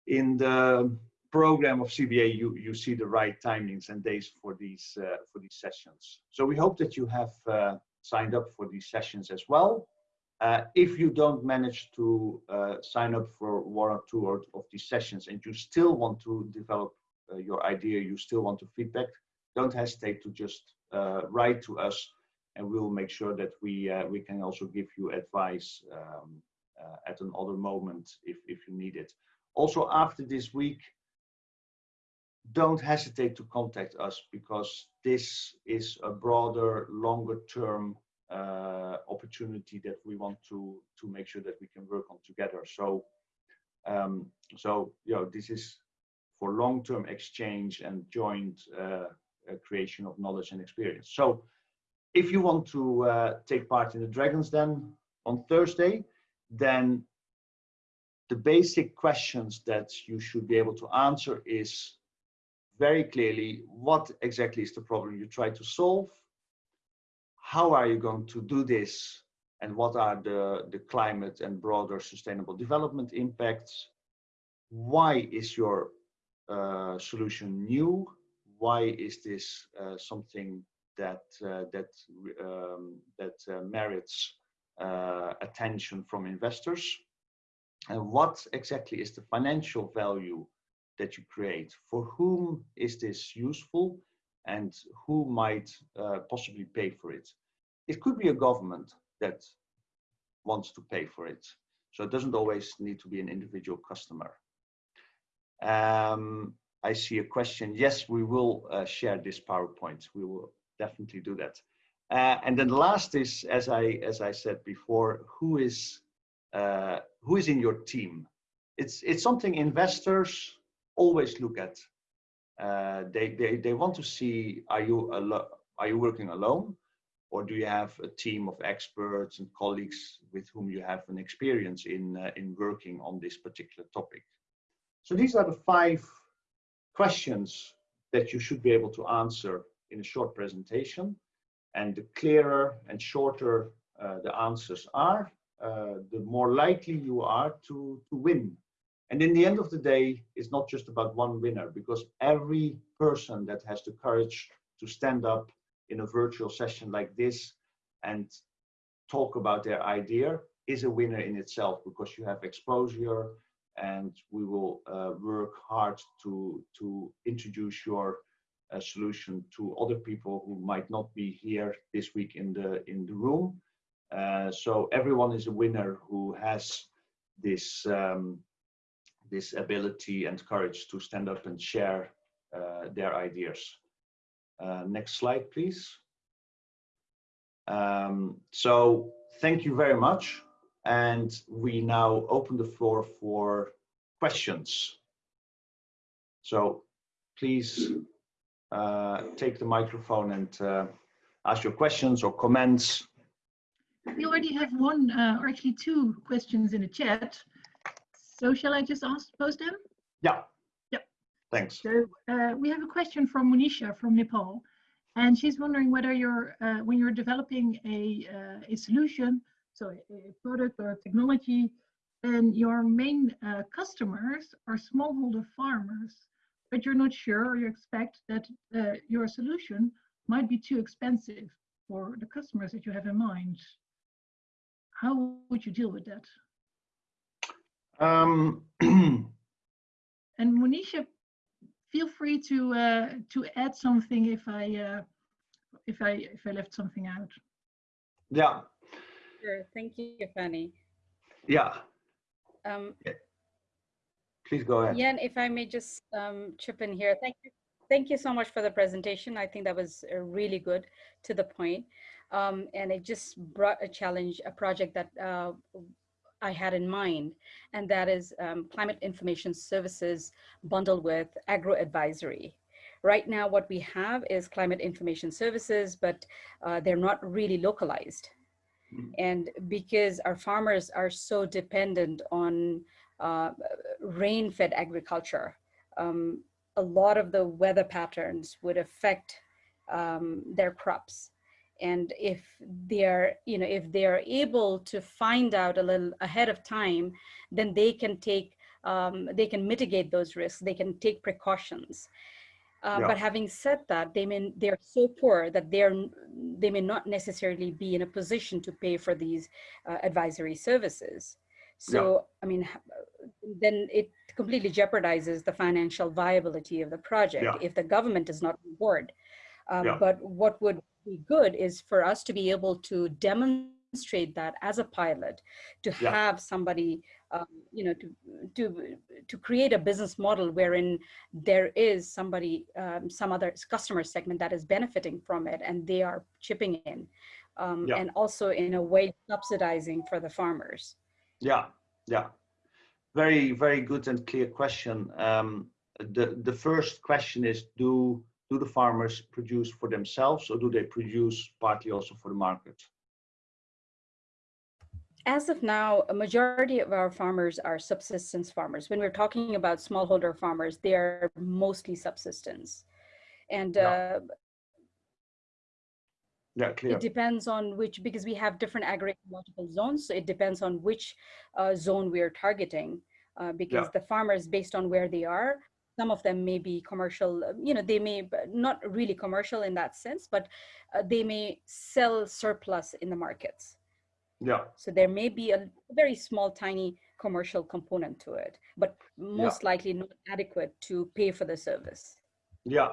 in the program of CBA, you you see the right timings and days for these uh, for these sessions. So we hope that you have uh, signed up for these sessions as well. Uh, if you don't manage to uh, sign up for one or two of these sessions and you still want to develop uh, your idea, you still want to feedback, don't hesitate to just uh, write to us and we'll make sure that we we can also give you advice um, at another moment if, if you need it. Also after this week, don't hesitate to contact us because this is a broader, longer term uh, opportunity that we want to to make sure that we can work on together. So, um, so you know, this is for long-term exchange and joint uh, uh, creation of knowledge and experience. So if you want to uh, take part in the Dragons Den on Thursday, then the basic questions that you should be able to answer is very clearly what exactly is the problem you try to solve how are you going to do this and what are the, the climate and broader sustainable development impacts? Why is your uh, solution new? Why is this uh, something that uh, that um, that uh, merits uh, attention from investors? And what exactly is the financial value that you create? For whom is this useful? and who might uh, possibly pay for it. It could be a government that wants to pay for it. So it doesn't always need to be an individual customer. Um, I see a question. Yes, we will uh, share this PowerPoint. We will definitely do that. Uh, and then the last is, as I as I said before, who is uh, who is in your team? It's it's something investors always look at uh, they, they, they want to see, are you, are you working alone? Or do you have a team of experts and colleagues with whom you have an experience in, uh, in working on this particular topic? So these are the five questions that you should be able to answer in a short presentation. And the clearer and shorter uh, the answers are, uh, the more likely you are to, to win and in the end of the day, it's not just about one winner because every person that has the courage to stand up in a virtual session like this and talk about their idea is a winner in itself because you have exposure and we will uh, work hard to, to introduce your uh, solution to other people who might not be here this week in the, in the room. Uh, so everyone is a winner who has this um, this ability and courage to stand up and share uh, their ideas. Uh, next slide, please. Um, so thank you very much. And we now open the floor for questions. So please uh, take the microphone and uh, ask your questions or comments. We already have one, uh, or actually two questions in the chat. So shall I just ask, pose them? Yeah. Yeah. Thanks. So uh, we have a question from Monisha from Nepal, and she's wondering whether you're uh, when you're developing a uh, a solution, so a, a, product or a technology, and your main uh, customers are smallholder farmers, but you're not sure or you expect that uh, your solution might be too expensive for the customers that you have in mind. How would you deal with that? Um, and Monisha, feel free to uh, to add something if I uh, if I if I left something out. Yeah. Sure. Thank you, Fanny. Yeah. Um, yeah. Please go ahead. Yeah, and if I may just um, chip in here. Thank you. Thank you so much for the presentation. I think that was uh, really good to the point. Um, and it just brought a challenge, a project that uh, I had in mind, and that is um, climate information services bundled with agro advisory. Right now, what we have is climate information services, but uh, they're not really localized. Hmm. And because our farmers are so dependent on uh, rain-fed agriculture, um, a lot of the weather patterns would affect um, their crops and if they're you know if they're able to find out a little ahead of time then they can take um, they can mitigate those risks they can take precautions uh, yeah. but having said that they may they're so poor that they're they may not necessarily be in a position to pay for these uh, advisory services so yeah. i mean then it completely jeopardizes the financial viability of the project yeah. if the government is not on board um, but what would be good is for us to be able to demonstrate that as a pilot, to yeah. have somebody, um, you know, to, to, to create a business model wherein there is somebody, um, some other customer segment that is benefiting from it and they are chipping in. Um, yeah. And also in a way subsidizing for the farmers. Yeah, yeah. Very, very good and clear question. Um, the, the first question is, do do the farmers produce for themselves or do they produce partly also for the market? as of now, a majority of our farmers are subsistence farmers. When we're talking about smallholder farmers, they are mostly subsistence. And uh, yeah, clear. it depends on which, because we have different agro-ecological zones, so it depends on which uh, zone we are targeting. Uh, because Yeah. the farmers, based on where they are, some of them may be commercial, uh, you know, they may not really commercial in that sense, but uh, they may sell surplus in the markets. Yeah, So there may be a very small, tiny commercial component to it, but most likely not adequate to pay for the service. yeah.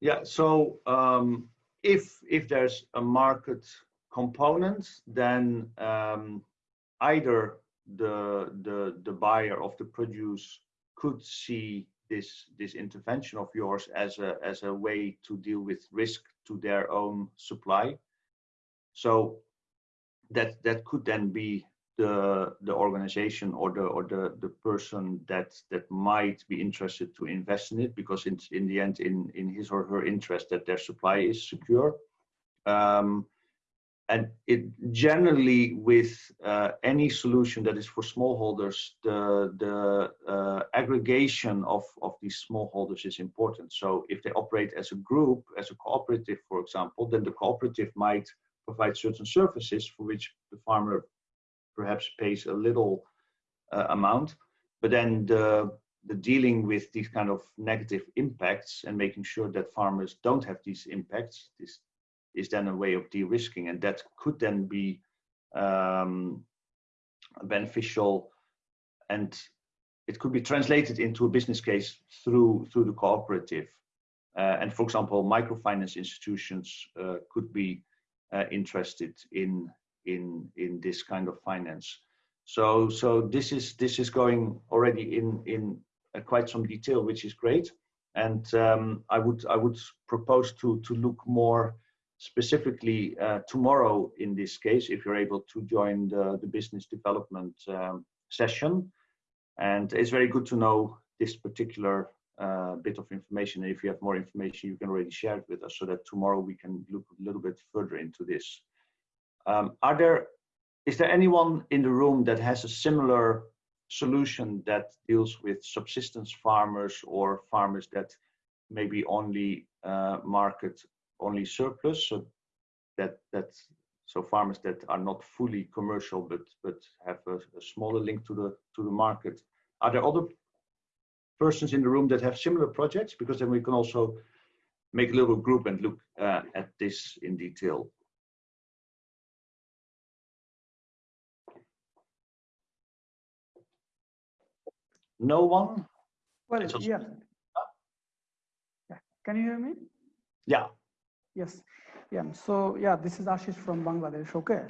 Yeah, so um, if if there's a market component, then um, either the the the buyer of the produce could see this this intervention of yours as a as a way to deal with risk to their own supply. So that that could then be the the organization or the or the the person that that might be interested to invest in it because it's in the end in in his or her interest that their supply is secure um, and it generally with uh, any solution that is for smallholders the the uh, aggregation of of these smallholders is important. So if they operate as a group as a cooperative for example then the cooperative might provide certain services for which the farmer perhaps pays a little uh, amount, but then the the dealing with these kind of negative impacts and making sure that farmers don't have these impacts this is then a way of de-risking and that could then be um, beneficial and it could be translated into a business case through through the cooperative uh, and for example microfinance institutions uh, could be uh, interested in in in this kind of finance. So so this is this is going already in in uh, quite some detail, which is great. And um, I would I would propose to to look more specifically uh, tomorrow in this case if you're able to join the the business development um, session. And it's very good to know this particular uh, bit of information. And if you have more information, you can already share it with us so that tomorrow we can look a little bit further into this. Um, are there, is there anyone in the room that has a similar solution that deals with subsistence farmers or farmers that maybe only uh, market only surplus, so that that so farmers that are not fully commercial but but have a, a smaller link to the to the market. Are there other persons in the room that have similar projects? Because then we can also make a little group and look uh, at this in detail. No one? Well. Yeah. Can you hear me? Yeah. Yes. Yeah. So yeah, this is Ashish from Bangladesh. Okay.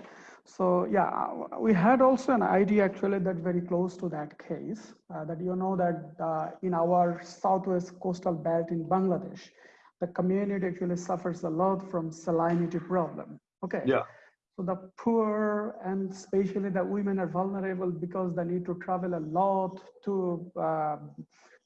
So yeah, uh, we had also an idea actually that very close to that case uh, that you know that uh, in our southwest coastal belt in Bangladesh, the community actually suffers a lot from salinity problem. Okay. Yeah. So the poor and especially the women are vulnerable because they need to travel a lot to uh,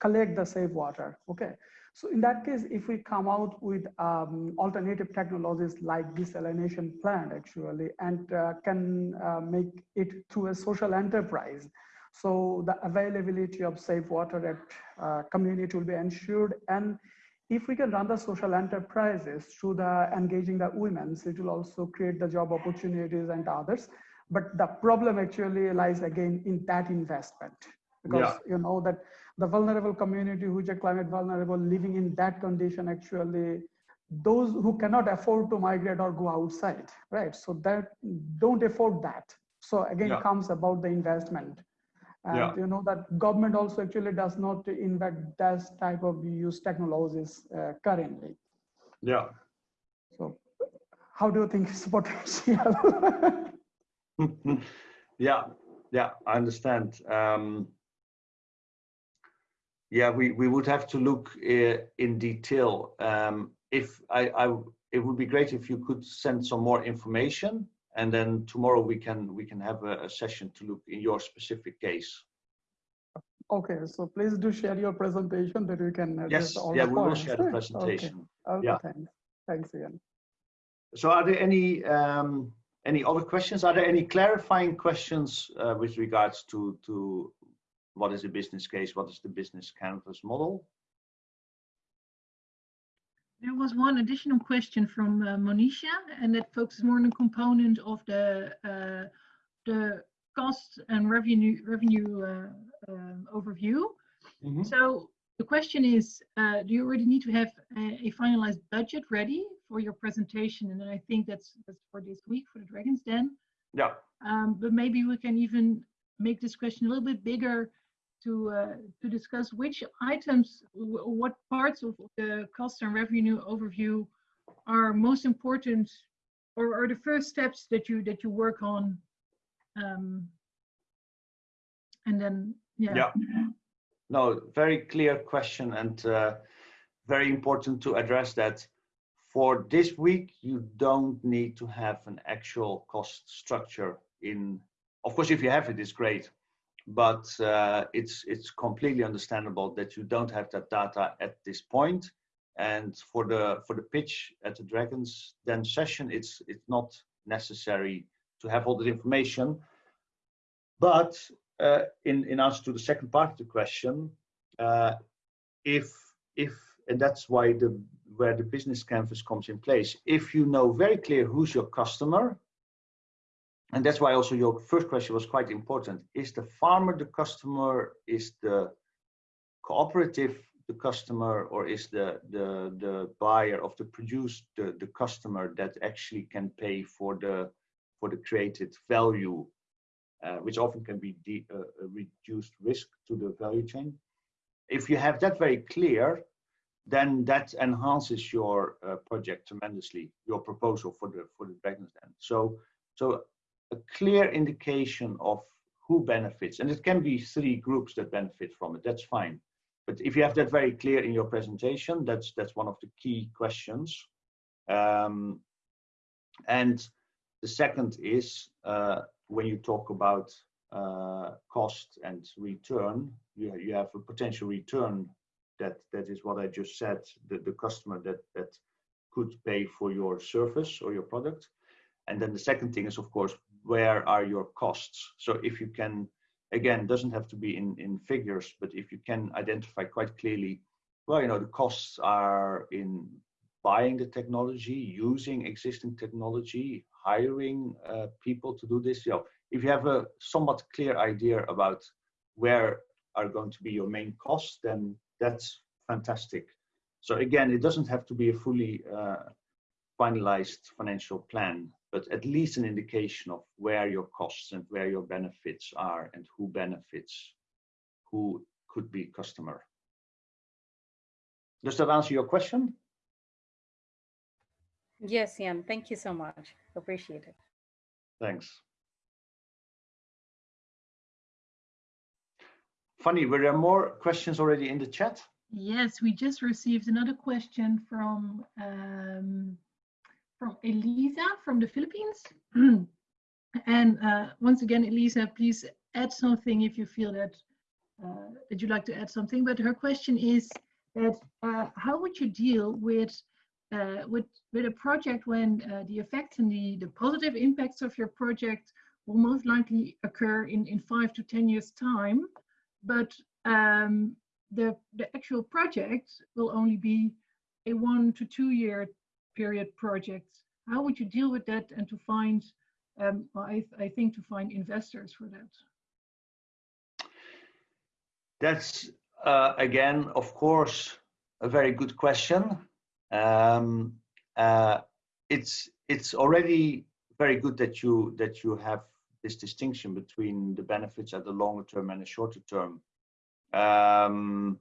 collect the safe water. Okay. So in that case, if we come out with um, alternative technologies like desalination plant actually, and uh, can uh, make it through a social enterprise, so the availability of safe water at uh, community will be ensured. And if we can run the social enterprises through the engaging the women, it will also create the job opportunities and others. But the problem actually lies again in that investment because Yeah. you know that the vulnerable community who are climate vulnerable living in that condition actually those who cannot afford to migrate or go outside right so that don't afford that so again Yeah. comes about the investment and Yeah. you know that government also actually does not invest that type of use technologies uh, currently Yeah. so how do you think it's potential yeah, yeah, I understand. Um, yeah, we, we would have to look uh, in detail. Um, if I, I, it would be great if you could send some more information, and then tomorrow we can we can have a, a session to look in your specific case. okay so please do share your presentation that we can address Yes, all yeah, the we will share the Okay, presentation. okay, Yeah. thanks thanks Jan So, are there any um, any other questions? Are there any clarifying questions uh, with regards to, to what is the business case? What is the business canvas model? There was one additional question from uh, Monisha, and that focuses more on the component of the uh, the cost and revenue revenue uh, um, overview. Mm -hmm. So the question is, uh, do you already need to have a, a, finalized budget ready for your presentation? And I think that's, that's for this week for the Dragons Den. Yeah. Um, but maybe we can even make this question a little bit bigger to uh, to discuss which items, what parts of the cost and revenue overview are most important, or are the first steps that you that you work on, um, and then yeah. Yeah. No, very clear question and uh, very important to address that. For this week, you don't need to have an actual cost structure in. Of course, if you have it, it's great but uh, it's it's completely understandable that you don't have that data at this point. And for the for the pitch at the Dragons Den session, it's it's not necessary to have all the information. But uh, in in answer to the second part of the question, uh, if if and that's why the where the business canvas comes in place. If you know very clear who's your customer, and that's why also your first question was quite important. Is the farmer the customer? Is the cooperative the customer? Or is the, the, the buyer of the produce the, the customer that actually can pay for the, for the created value, uh, which often can be de, uh, reduced risk to the value chain? If you have that very clear, then that enhances your uh, project tremendously, your proposal for the for the Dragons Den. So so a clear indication of who benefits. And it can be three groups that benefit from it, that's fine. But if you have that very clear in your presentation, that's, that's one of the key questions. Um, and the second is uh, when you talk about uh, cost and return, you, you have a potential return that, that is what I just said, the, the customer that, that could pay for your service or your product. And then the second thing is, of course, where are your costs? So if you can, again, doesn't have to be in, in figures, but if you can identify quite clearly, well, you know, the costs are in buying the technology, using existing technology, hiring uh, people to do this. You know, if you have a somewhat clear idea about where are going to be your main costs, then that's fantastic. So again, it doesn't have to be a fully uh, finalized financial plan but at least an indication of where your costs and where your benefits are and who benefits, who could be customer. Does that answer your question? Yes, Jan, thank you so much. Appreciate it. Thanks. Fanny, were there more questions already in the chat? Yes, we just received another question from um, from Elisa from the Philippines. and uh, once again, Elisa, please add something if you feel that uh, that you'd like to add something. But her question is that uh, how would you deal with uh, with with a project when uh, the effects and the the positive impacts of your project will most likely occur in in five to ten years time, but um, the the actual project will only be a one to two year period projects. How would you deal with that and to find, um, I, I think to find investors for that? That's, uh, again, of course, a very good question. Um, uh, it's, it's already very good that you, that you have this distinction between the benefits at the longer term and the shorter term. Um,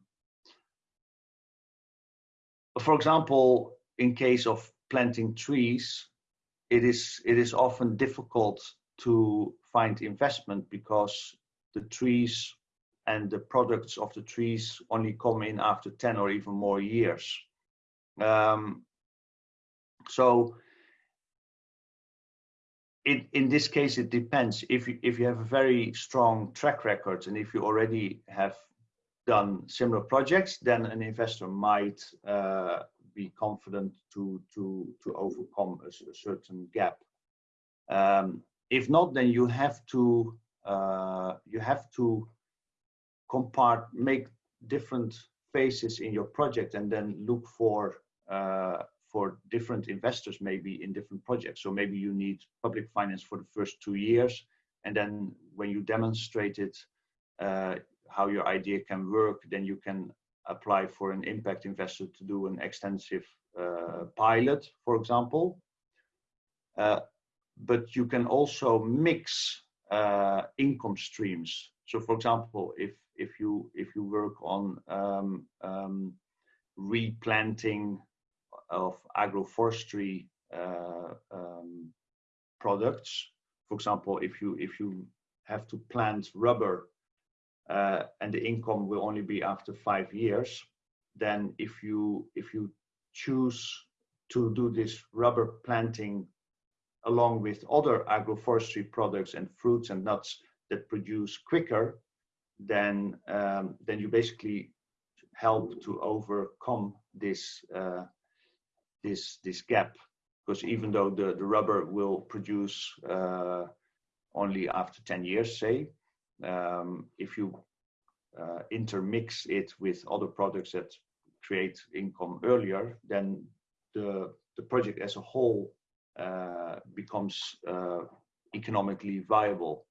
for example, in case of planting trees, it is it is often difficult to find investment because the trees and the products of the trees only come in after 10 or even more years. Um, so it, in this case, it depends. If you, if you have a very strong track record and if you already have done similar projects, then an investor might uh, be confident to to to overcome a, a certain gap. Um, if not, then you have to uh, you have to compart make different phases in your project and then look for uh, for different investors maybe in different projects. So maybe you need public finance for the first two years, and then when you demonstrate it, uh, how your idea can work, then you can apply for an impact investor to do an extensive uh, pilot, for example. Uh, but you can also mix uh, income streams. So, for example, if if you if you work on um, um, replanting of agroforestry uh, um, products, for example, if you if you have to plant rubber uh, and the income will only be after five years, then if you if you choose to do this rubber planting along with other agroforestry products and fruits and nuts that produce quicker, then um, then you basically help to overcome this uh, this this gap. Because even though the, the rubber will produce uh, only after 10 years say um, if you uh, intermix it with other products that create income earlier then the the project as a whole uh, becomes uh, economically viable.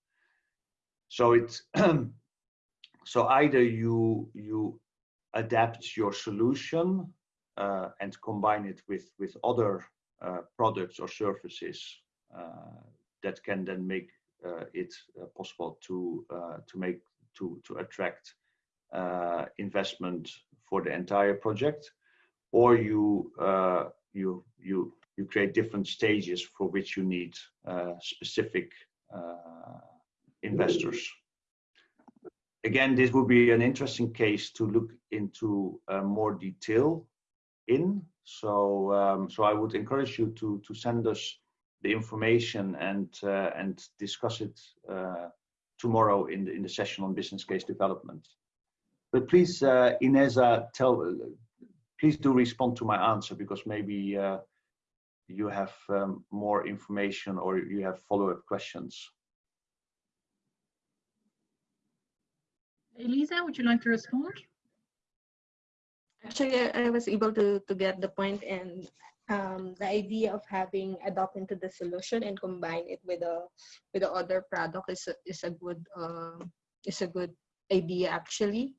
So it so either you you adapt your solution uh, and combine it with with other uh, products or services uh, that can then make it possible to to make to to attract investment for the entire project, or you you you you create different stages for which you need uh, specific uh, investors. Again, this would be an interesting case to look into uh, more detail in. So, um, so I would encourage you to to send us the information and uh, and discuss it uh, tomorrow in the in the session on business case development. But please, uh, Ineza, tell. Please do respond to my answer because maybe you have um, more information or you have follow-up questions. Elisa, would you like to respond? Actually, I was able to, to get the point and um, the idea of having adopt into the solution and combine it with a with the other product is a, is a good uh, is a good idea actually.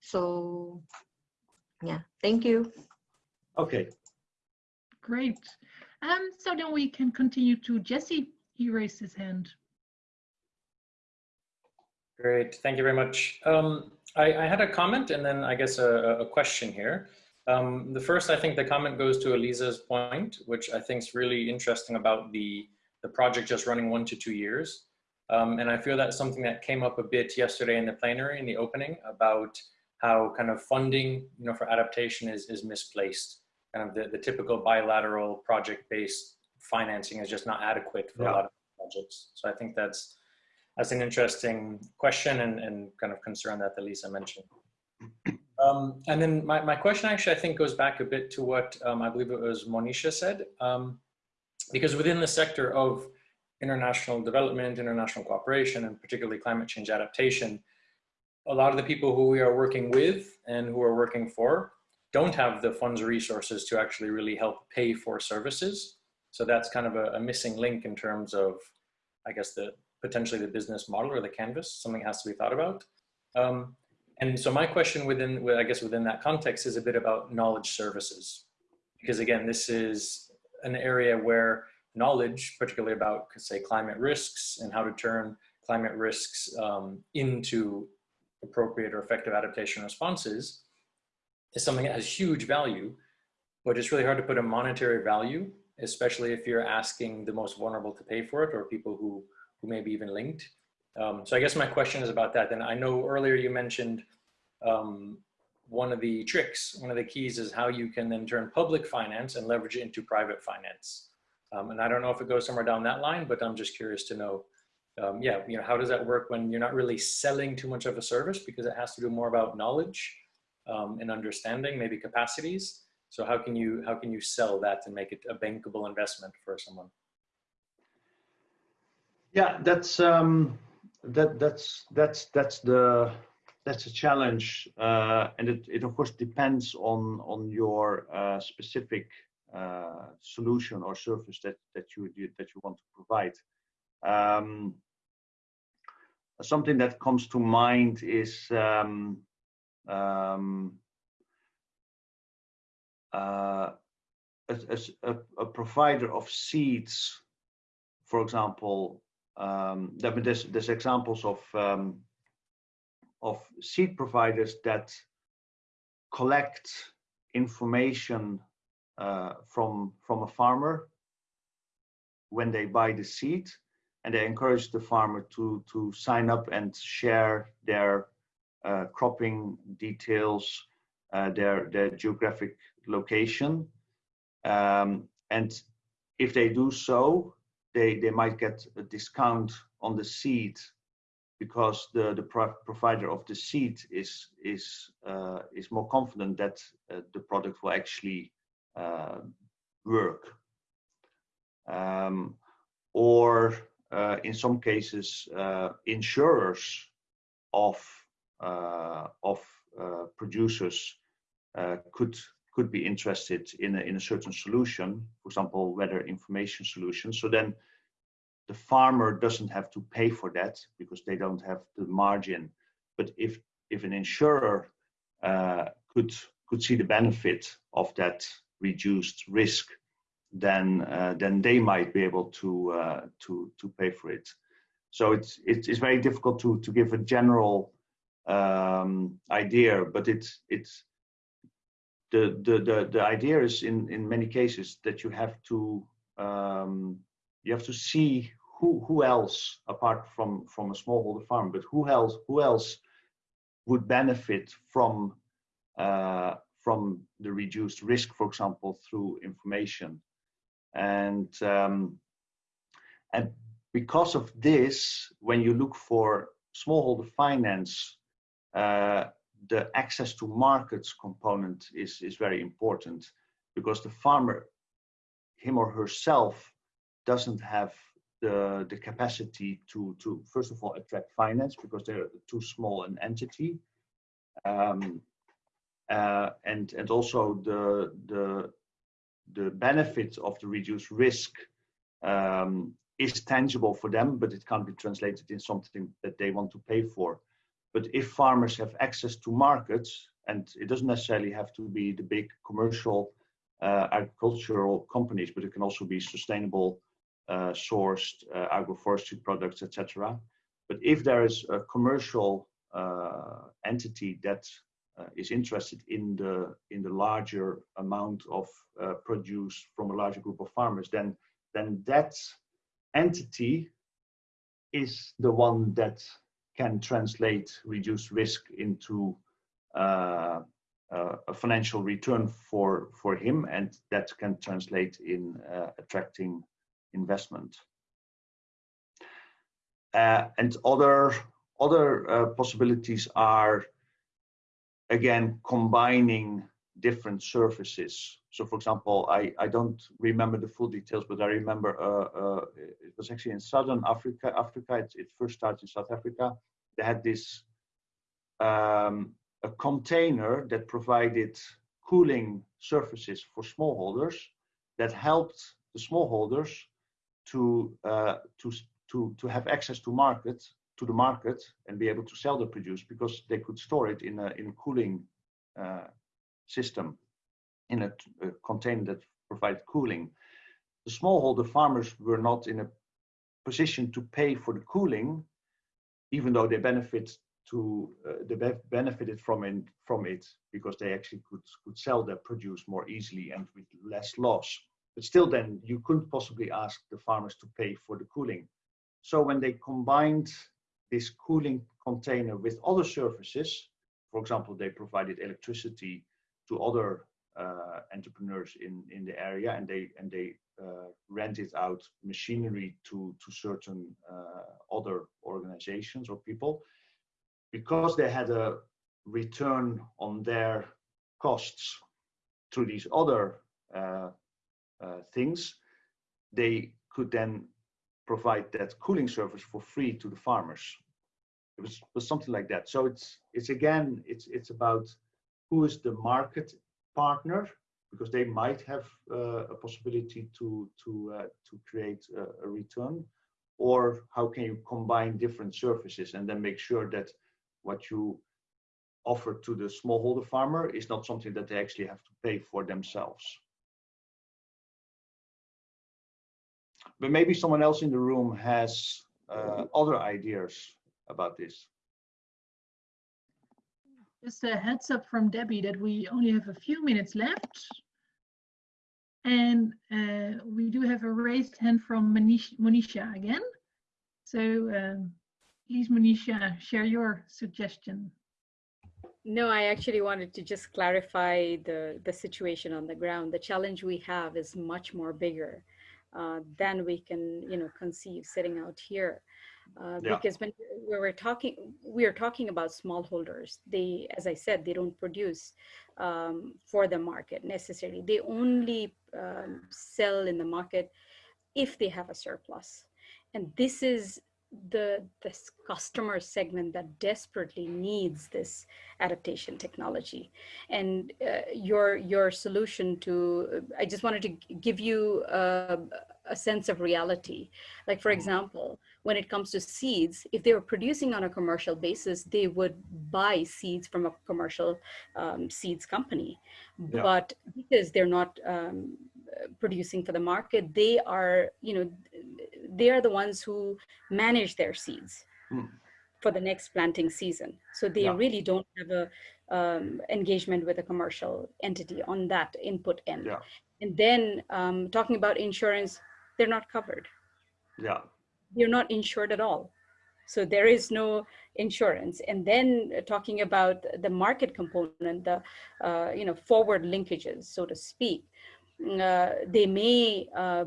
So yeah, thank you. Okay, Great. Um, so then we can continue to Jesse. He raised his hand. Great, thank you very much. Um, I, I, had a comment and then I guess a, a question here. Um, the first, I think the comment goes to Elisa's point, which I think is really interesting about the, the project just running one to two years. Um, and I feel that's something that came up a bit yesterday in the plenary in the opening about how kind of funding, you know, for adaptation is, is misplaced kind of the, the typical bilateral project-based financing is just not adequate for yeah. a lot of projects. So I think that's that's an interesting question and, and kind of concern that Elisa mentioned. Um, and then my, my question actually, I think goes back a bit to what um, I believe it was Monisha said, um, because within the sector of international development, international cooperation, and particularly climate change adaptation, a lot of the people who we are working with and who are working for don't have the funds or resources to actually really help pay for services. So that's kind of a, a, missing link in terms of, I guess, the potentially the business model or the canvas, something has to be thought about. Um, and so my question within, I guess within that context is a bit about knowledge services. Because again, this is an area where knowledge, particularly about say climate risks and how to turn climate risks um, into appropriate or effective adaptation responses, is something that has huge value, but it's really hard to put a monetary value, especially if you're asking the most vulnerable to pay for it or people who, who may be even linked. Um, so I guess my question is about that. And I know earlier you mentioned um, one of the tricks, one of the keys is how you can then turn public finance and leverage it into private finance. Um, and I don't know if it goes somewhere down that line, but I'm just curious to know, um, yeah, you know, how does that work when you're not really selling too much of a service because it has to do more about knowledge um, and understanding, maybe capacities. So how can you how can you sell that and make it a bankable investment for someone? Yeah, that's um, that that's that's that's the that's a challenge, uh, and it, it of course depends on on your uh, specific uh, solution or service that that you that you want to provide. Um, something that comes to mind is um, um, uh, a, a, a, provider of seeds, for example, um, there's, there's examples of um, of seed providers that collect information uh, from from a farmer when they buy the seed, and they encourage the farmer to to sign up and share their uh, cropping details, uh, their their geographic location, um, and if they do so, they, they might get a discount on the seed because the, the pro provider of the seed is, is, uh, is more confident that uh, the product will actually uh, work. Um, or uh, in some cases, uh, insurers of, of producers could could be interested in a, in a certain solution, for example, weather information solution. So then the farmer doesn't have to pay for that because they don't have the margin. But if if an insurer uh, could could see the benefit of that reduced risk, then uh, then they might be able to uh, to to pay for it. So it's it's, very difficult to to give a general um, idea, but it's it's the, the, the, the idea is in, in many cases that you have to um, you have to see who, who else apart from, from a smallholder farm, but who else who else would benefit from uh, from the reduced risk, for example, through information. And um, and because of this, when you look for smallholder finance, uh, the access to markets component is, is very important because the farmer, him or herself, doesn't have the, the capacity to, to, first of all, attract finance because they're too small an entity. Um, uh, and, and also the, the, the benefit of the reduced risk um, is tangible for them, but it can't be translated in something that they want to pay for. But if farmers have access to markets, and it doesn't necessarily have to be the big commercial uh, agricultural companies, but it can also be sustainable uh, sourced uh, agroforestry products, etc. But if there is a commercial uh, entity that uh, is interested in the in the larger amount of uh, produce from a larger group of farmers, then then that entity is the one that can translate reduced risk into uh, uh, a financial return for for him, and that can translate in uh, attracting investment. Uh, and other other uh, possibilities are again combining different surfaces. So, for example, I, I don't remember the full details, but I remember uh, uh, it was actually in Southern Africa. Africa, it, it, first started in South Africa, they had this um, a container that provided cooling surfaces for smallholders that helped the smallholders to uh, to to to have access to market to the market and be able to sell the produce because they could store it in a in a cooling uh, system in a, a, container that provided cooling. The smallholder farmers were not in a position to pay for the cooling even though they benefit to uh, they benefited from it from it because they actually could could sell their produce more easily and with less loss. But still, then you couldn't possibly ask the farmers to pay for the cooling. So when they combined this cooling container with other services, for example, they provided electricity to other uh, entrepreneurs in in the area, and they and they uh, rented out machinery to to certain uh, other organizations or people because they had a return on their costs through these other uh, uh, things they could then provide that cooling service for free to the farmers. It was, was something like that. So it's it's again it's it's about who is the market partner because they might have uh, a possibility to to uh, to create a, a, return, or how can you combine different services and then make sure that what you offer to the smallholder farmer is not something that they actually have to pay for themselves. But maybe someone else in the room has uh, other ideas about this. Just a heads up from Debbie that we only have a few minutes left. And uh, we do have a raised hand from Manish, Monisha again. So um, please, Monisha, share your suggestion. No, I actually wanted to just clarify the, the situation on the ground. The challenge we have is much more bigger uh, than we can, you know, conceive sitting out here. Uh, yeah. Because when we were talking, we are talking about smallholders. They, as I said, they don't produce um, for the market necessarily. They only um, sell in the market if they have a surplus. And this is the this customer segment that desperately needs this adaptation technology and uh, your your solution to i just wanted to give you a, a sense of reality like for mm-hmm. example when it comes to seeds if they were producing on a commercial basis they would buy seeds from a commercial um, seeds company yeah. but because they're not um, producing for the market they are you know they are the ones who manage their seeds mm. for the next planting season. So they yeah. really don't have a um, engagement with a commercial entity on that input end. Yeah. And then um, talking about insurance, they're not covered. Yeah. They're not insured at all. So there is no insurance. And then uh, talking about the market component, the uh, you know forward linkages, so to speak uh, they may, uh,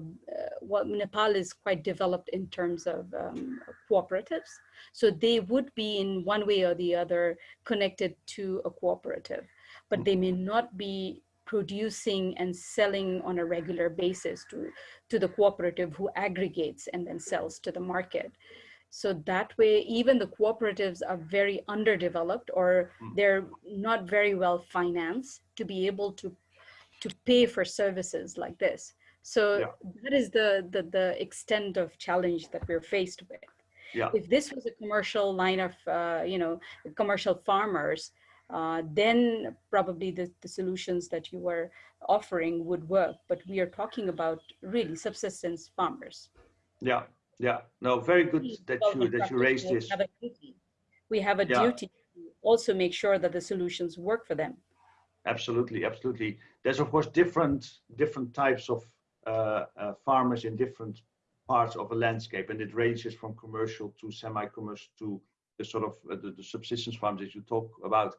well, Nepal is quite developed in terms of um, cooperatives. So they would be in one way or the other connected to a cooperative, but they may not be producing and selling on a regular basis to, to the cooperative who aggregates and then sells to the market. So that way, even the cooperatives are very underdeveloped or they're not very well financed to be able to to pay for services like this. So yeah. that is the, the, the extent of challenge that we're faced with. Yeah. If this was a commercial line of, uh, you know, commercial farmers, uh, then probably the, the solutions that you were offering would work. But we are talking about really subsistence farmers. Yeah, yeah. No, very good that you that you raised this. We have a duty, we have a yeah. duty to also make sure that the solutions work for them. Absolutely, absolutely. There's of course different different types of uh, uh, farmers in different parts of a landscape, and it ranges from commercial to semi-commercial to the sort of uh, the, the, subsistence farms that you talk about.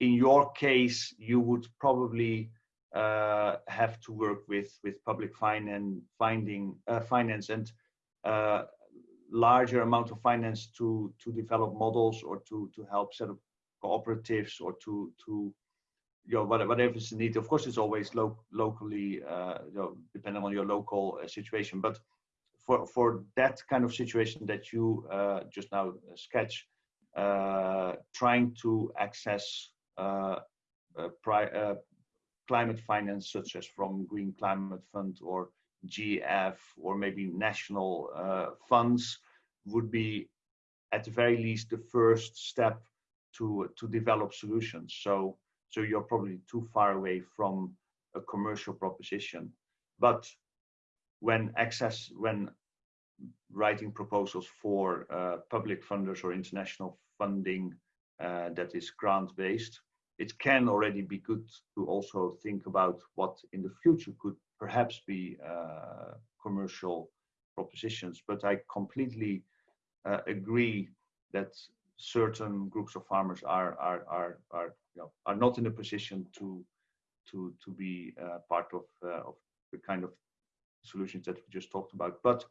In your case, you would probably uh, have to work with with public finance, finding uh, finance, and uh, larger amount of finance to to develop models or to to help set up cooperatives or to to you know, whatever is the need. Of course, it's always lo locally, uh, you know, depending on your local uh, situation. But for for that kind of situation that you uh, just now sketch, trying to access uh, climate finance, such as from Green Climate Fund or GEF or maybe national funds, would be at the very least the first step to to develop solutions. So so you're probably too far away from a commercial proposition. But when access, when writing proposals for uh, public funders or international funding uh, that is grant-based, it can already be good to also think about what in the future could perhaps be uh, commercial propositions. But I completely uh, agree that certain groups of farmers are are are are you know, are not in a position to to to be uh, part of uh, of the kind of solutions that we just talked about. But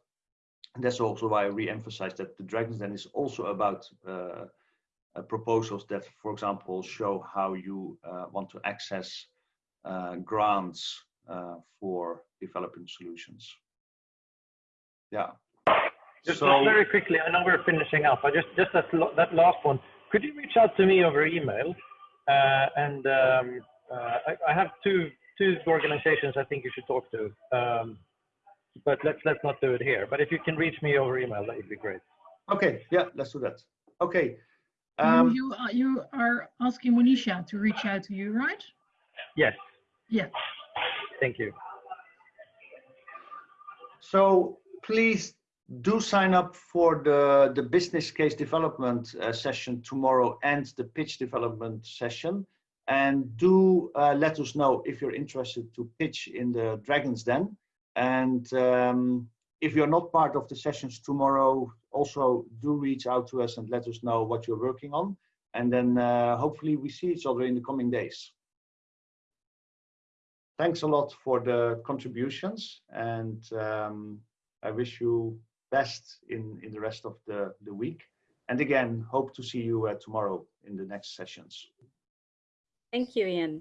that's also why I re-emphasize that the Dragons Den is also about uh, uh proposals that, for example, show how you uh, want to access uh, grants for developing solutions. Yeah. Just, So- very quickly, I know we're finishing up. I just just that lo- that last one. Could you reach out to me over email? Uh, and um, uh, I, I have two two organizations I think you should talk to. Um, but let's let's not do it here. But if you can reach me over email, that would be great. Okay, yeah, let's do that. Okay. You- Um, you, are, you are asking Monisha to reach out to you, right? Yes. Yeah. Thank you. So please do sign up for the, the business case development uh, session tomorrow and the pitch development session. And do uh, let us know if you're interested to pitch in the Dragon's Den. And um, if you're not part of the sessions tomorrow, also do reach out to us and let us know what you're working on. And then uh, hopefully we see each other in the coming days. Thanks a lot for the contributions and um, I wish you best in, in the rest of the, the week. And again, hope to see you uh, tomorrow in the next sessions. Thank you, Jan.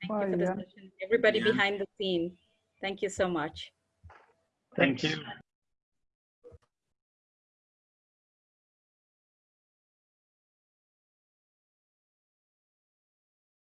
Thank Bye, you for the Jan. session. Everybody Yeah. behind the scene. Thank you so much. Thanks. Thank you.